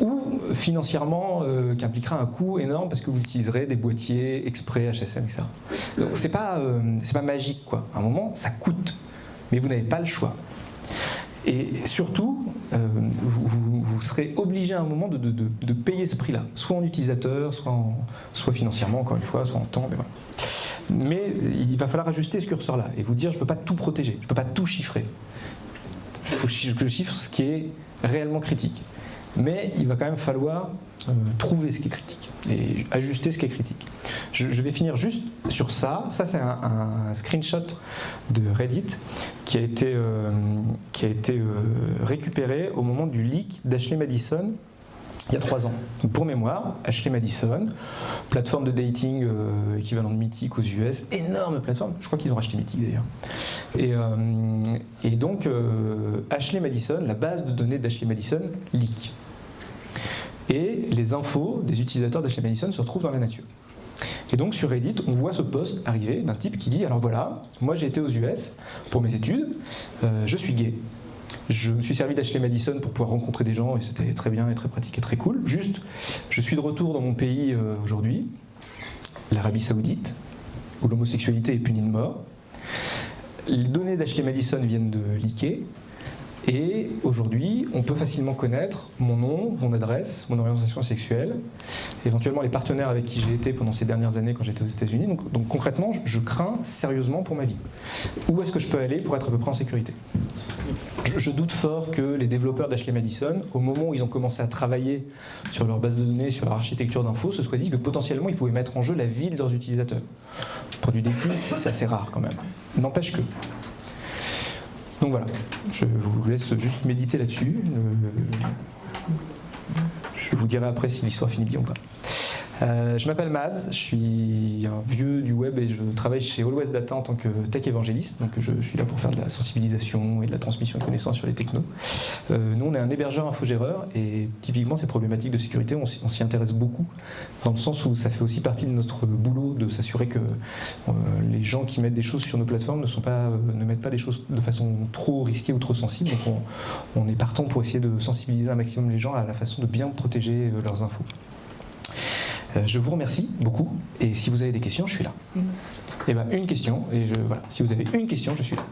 ou financièrement euh, qui impliquera un coût énorme parce que vous utiliserez des boîtiers exprès HSM, etc. Donc c'est pas, euh, pas magique quoi. À un moment, ça coûte, mais vous n'avez pas le choix. Et surtout, euh, vous, serez obligé à un moment de, payer ce prix-là, soit en utilisateur, soit, financièrement, encore une fois, soit en temps. Mais, mais il va falloir ajuster ce curseur-là et vous dire je ne peux pas tout protéger, je ne peux pas tout chiffrer. Il faut que je chiffre ce qui est réellement critique mais il va quand même falloir euh, trouver ce qui est critique et ajuster ce qui est critique. Je, vais finir juste sur ça. Ça, c'est un, screenshot de Reddit qui a été, euh, qui a été euh, récupéré au moment du leak d'Ashley Madison il y a trois ans. pour mémoire, Ashley Madison, plateforme de dating équivalent de Mythic aux US, énorme plateforme, je crois qu'ils ont racheté Mythic d'ailleurs. Et, et, donc, Ashley Madison, la base de données d'Ashley Madison, leak et les infos des utilisateurs Madison se retrouvent dans la nature. Et donc sur Reddit, on voit ce post arriver d'un type qui dit alors voilà, moi j'ai été aux US pour mes études, euh, je suis gay. Je me suis servi d'Ashley Madison pour pouvoir rencontrer des gens et c'était très bien et très pratique et très cool. Juste, je suis de retour dans mon pays euh, aujourd'hui, l'Arabie Saoudite, où l'homosexualité est punie de mort. Les données d'Ashley Madison viennent de leaker. Et aujourd'hui, on peut facilement connaître mon nom, mon adresse, mon orientation sexuelle, éventuellement les partenaires avec qui j'ai été pendant ces dernières années quand j'étais aux États-Unis. Donc, concrètement, je crains sérieusement pour ma vie. Où est-ce que je peux aller pour être à peu près en sécurité? Je, doute fort que les développeurs d'Ashley Madison, au moment où ils ont commencé à travailler sur leur base de données, sur leur architecture d'infos, se soient dit que potentiellement ils pouvaient mettre en jeu la vie de leurs utilisateurs. Pour du dating, c'est assez rare quand même. N'empêche que. Donc voilà, je vous laisse juste méditer là-dessus. Euh, je vous dirai après si l'histoire finit bien ou pas. Euh, je m'appelle Mads, je suis un vieux du web et je travaille chez Always Data en tant que tech évangéliste. Donc je, suis là pour faire de la sensibilisation et de la transmission de connaissances sur les technos. Euh, nous, on est un hébergeur infogéreur et typiquement ces problématiques de sécurité, on, s'y intéresse beaucoup dans le sens où ça fait aussi partie de notre boulot de s'assurer que euh, les gens qui mettent des choses sur nos plateformes ne, pas, mettent pas des choses de façon trop risquée ou trop sensible. Donc on, on est partant pour essayer de sensibiliser un maximum les gens à la façon de bien protéger leurs infos. Euh, je vous remercie beaucoup et si vous avez des questions, je suis là. Et eh ben une question et je, voilà, si vous avez une question, je suis là.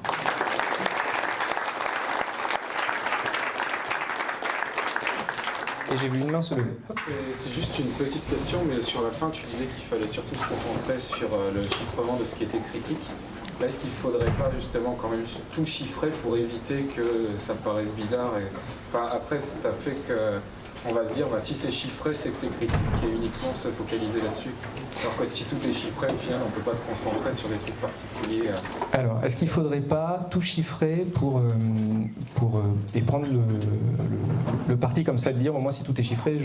Et j'ai vu une main se lever. C'est juste une petite question, mais sur la fin, tu disais qu'il fallait surtout se concentrer sur euh, le chiffrement de ce qui était critique. Là, est-ce qu'il ne faudrait pas justement quand même tout chiffrer pour éviter que ça paraisse bizarre Après, ça fait que on va se dire bah, si c'est chiffré, c'est que c'est critique et uniquement se focaliser là-dessus. Alors que si tout est chiffré, au final, on ne peut pas se concentrer sur des trucs particuliers. Euh. Alors, est-ce qu'il ne faudrait pas tout chiffrer pour, euh, pour, euh, et prendre le, parti comme ça de dire, au moins si tout est chiffré,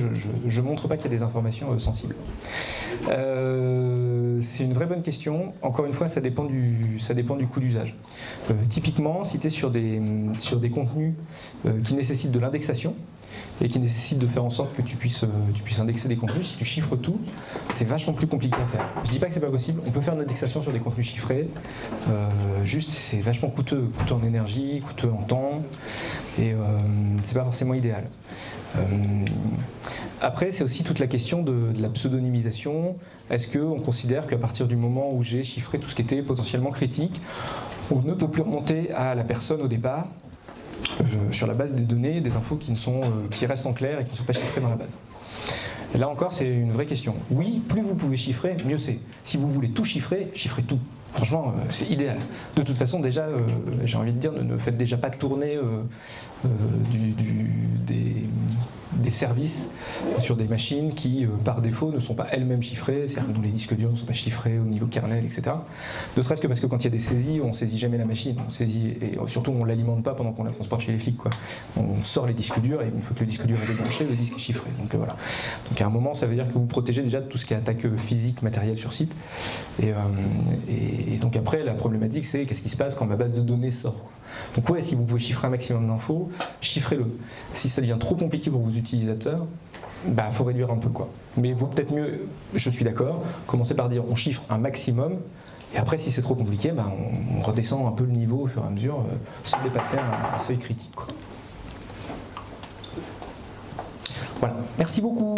je ne montre pas qu'il y a des informations sensibles C'est une vraie bonne question. Encore une fois, ça dépend du, ça dépend du coût d'usage. typiquement, si tu es sur des, sur des contenus qui nécessitent de l'indexation, et qui nécessite de faire en sorte que tu puisses, euh, tu puisses indexer des contenus. Si tu chiffres tout, c'est vachement plus compliqué à faire. Je dis pas que c'est pas possible, on peut faire une indexation sur des contenus chiffrés, euh, juste c'est vachement coûteux, coûteux en énergie, coûteux en temps, et euh, c'est pas forcément idéal. après, c'est aussi toute la question de, de la pseudonymisation. Est-ce qu'on considère qu'à partir du moment où j'ai chiffré tout ce qui était potentiellement critique, on ne peut plus remonter à la personne au départ? euh, sur la base des données, des infos qui, ne sont, euh, qui restent en clair et qui ne sont pas chiffrées dans la base. là encore, c'est une vraie question. Oui, plus vous pouvez chiffrer, mieux c'est. Si vous voulez tout chiffrer, chiffrez tout. Franchement, euh, c'est idéal. De toute façon, déjà, euh, j'ai envie de dire, ne, faites déjà pas tourner euh, euh, du- du- des, services sur des machines qui, euh, par défaut, ne sont pas elles-mêmes chiffrées. C'est-à-dire que les disques durs ne sont pas chiffrés au niveau kernel, etc. Ne serait-ce que parce que quand il y a des saisies, on saisit jamais la machine. On saisit, et surtout, on ne l'alimente pas pendant qu'on la transporte chez les flics. On sort les disques durs et une fois que le disque dur est débranché, le disque est chiffré. Donc euh, voilà. Donc à un moment, ça veut dire que vous protégez déjà tout ce qui est attaque euh, physique, matérielle sur site. Et donc après, la problématique, c'est qu'est-ce qui se passe quand ma base de données sort. Donc ouais, si vous pouvez chiffrer un maximum d'infos, chiffrez-le. Si ça devient trop compliqué pour vos utilisateurs, bah faut réduire un peu quoi. Mais vaut peut-être mieux, je suis d'accord, commencer par dire on chiffre un maximum. Et après, si c'est trop compliqué, bah, on, redescend un peu le niveau au fur et à mesure, euh, sans dépasser un, seuil critique. Voilà, merci beaucoup.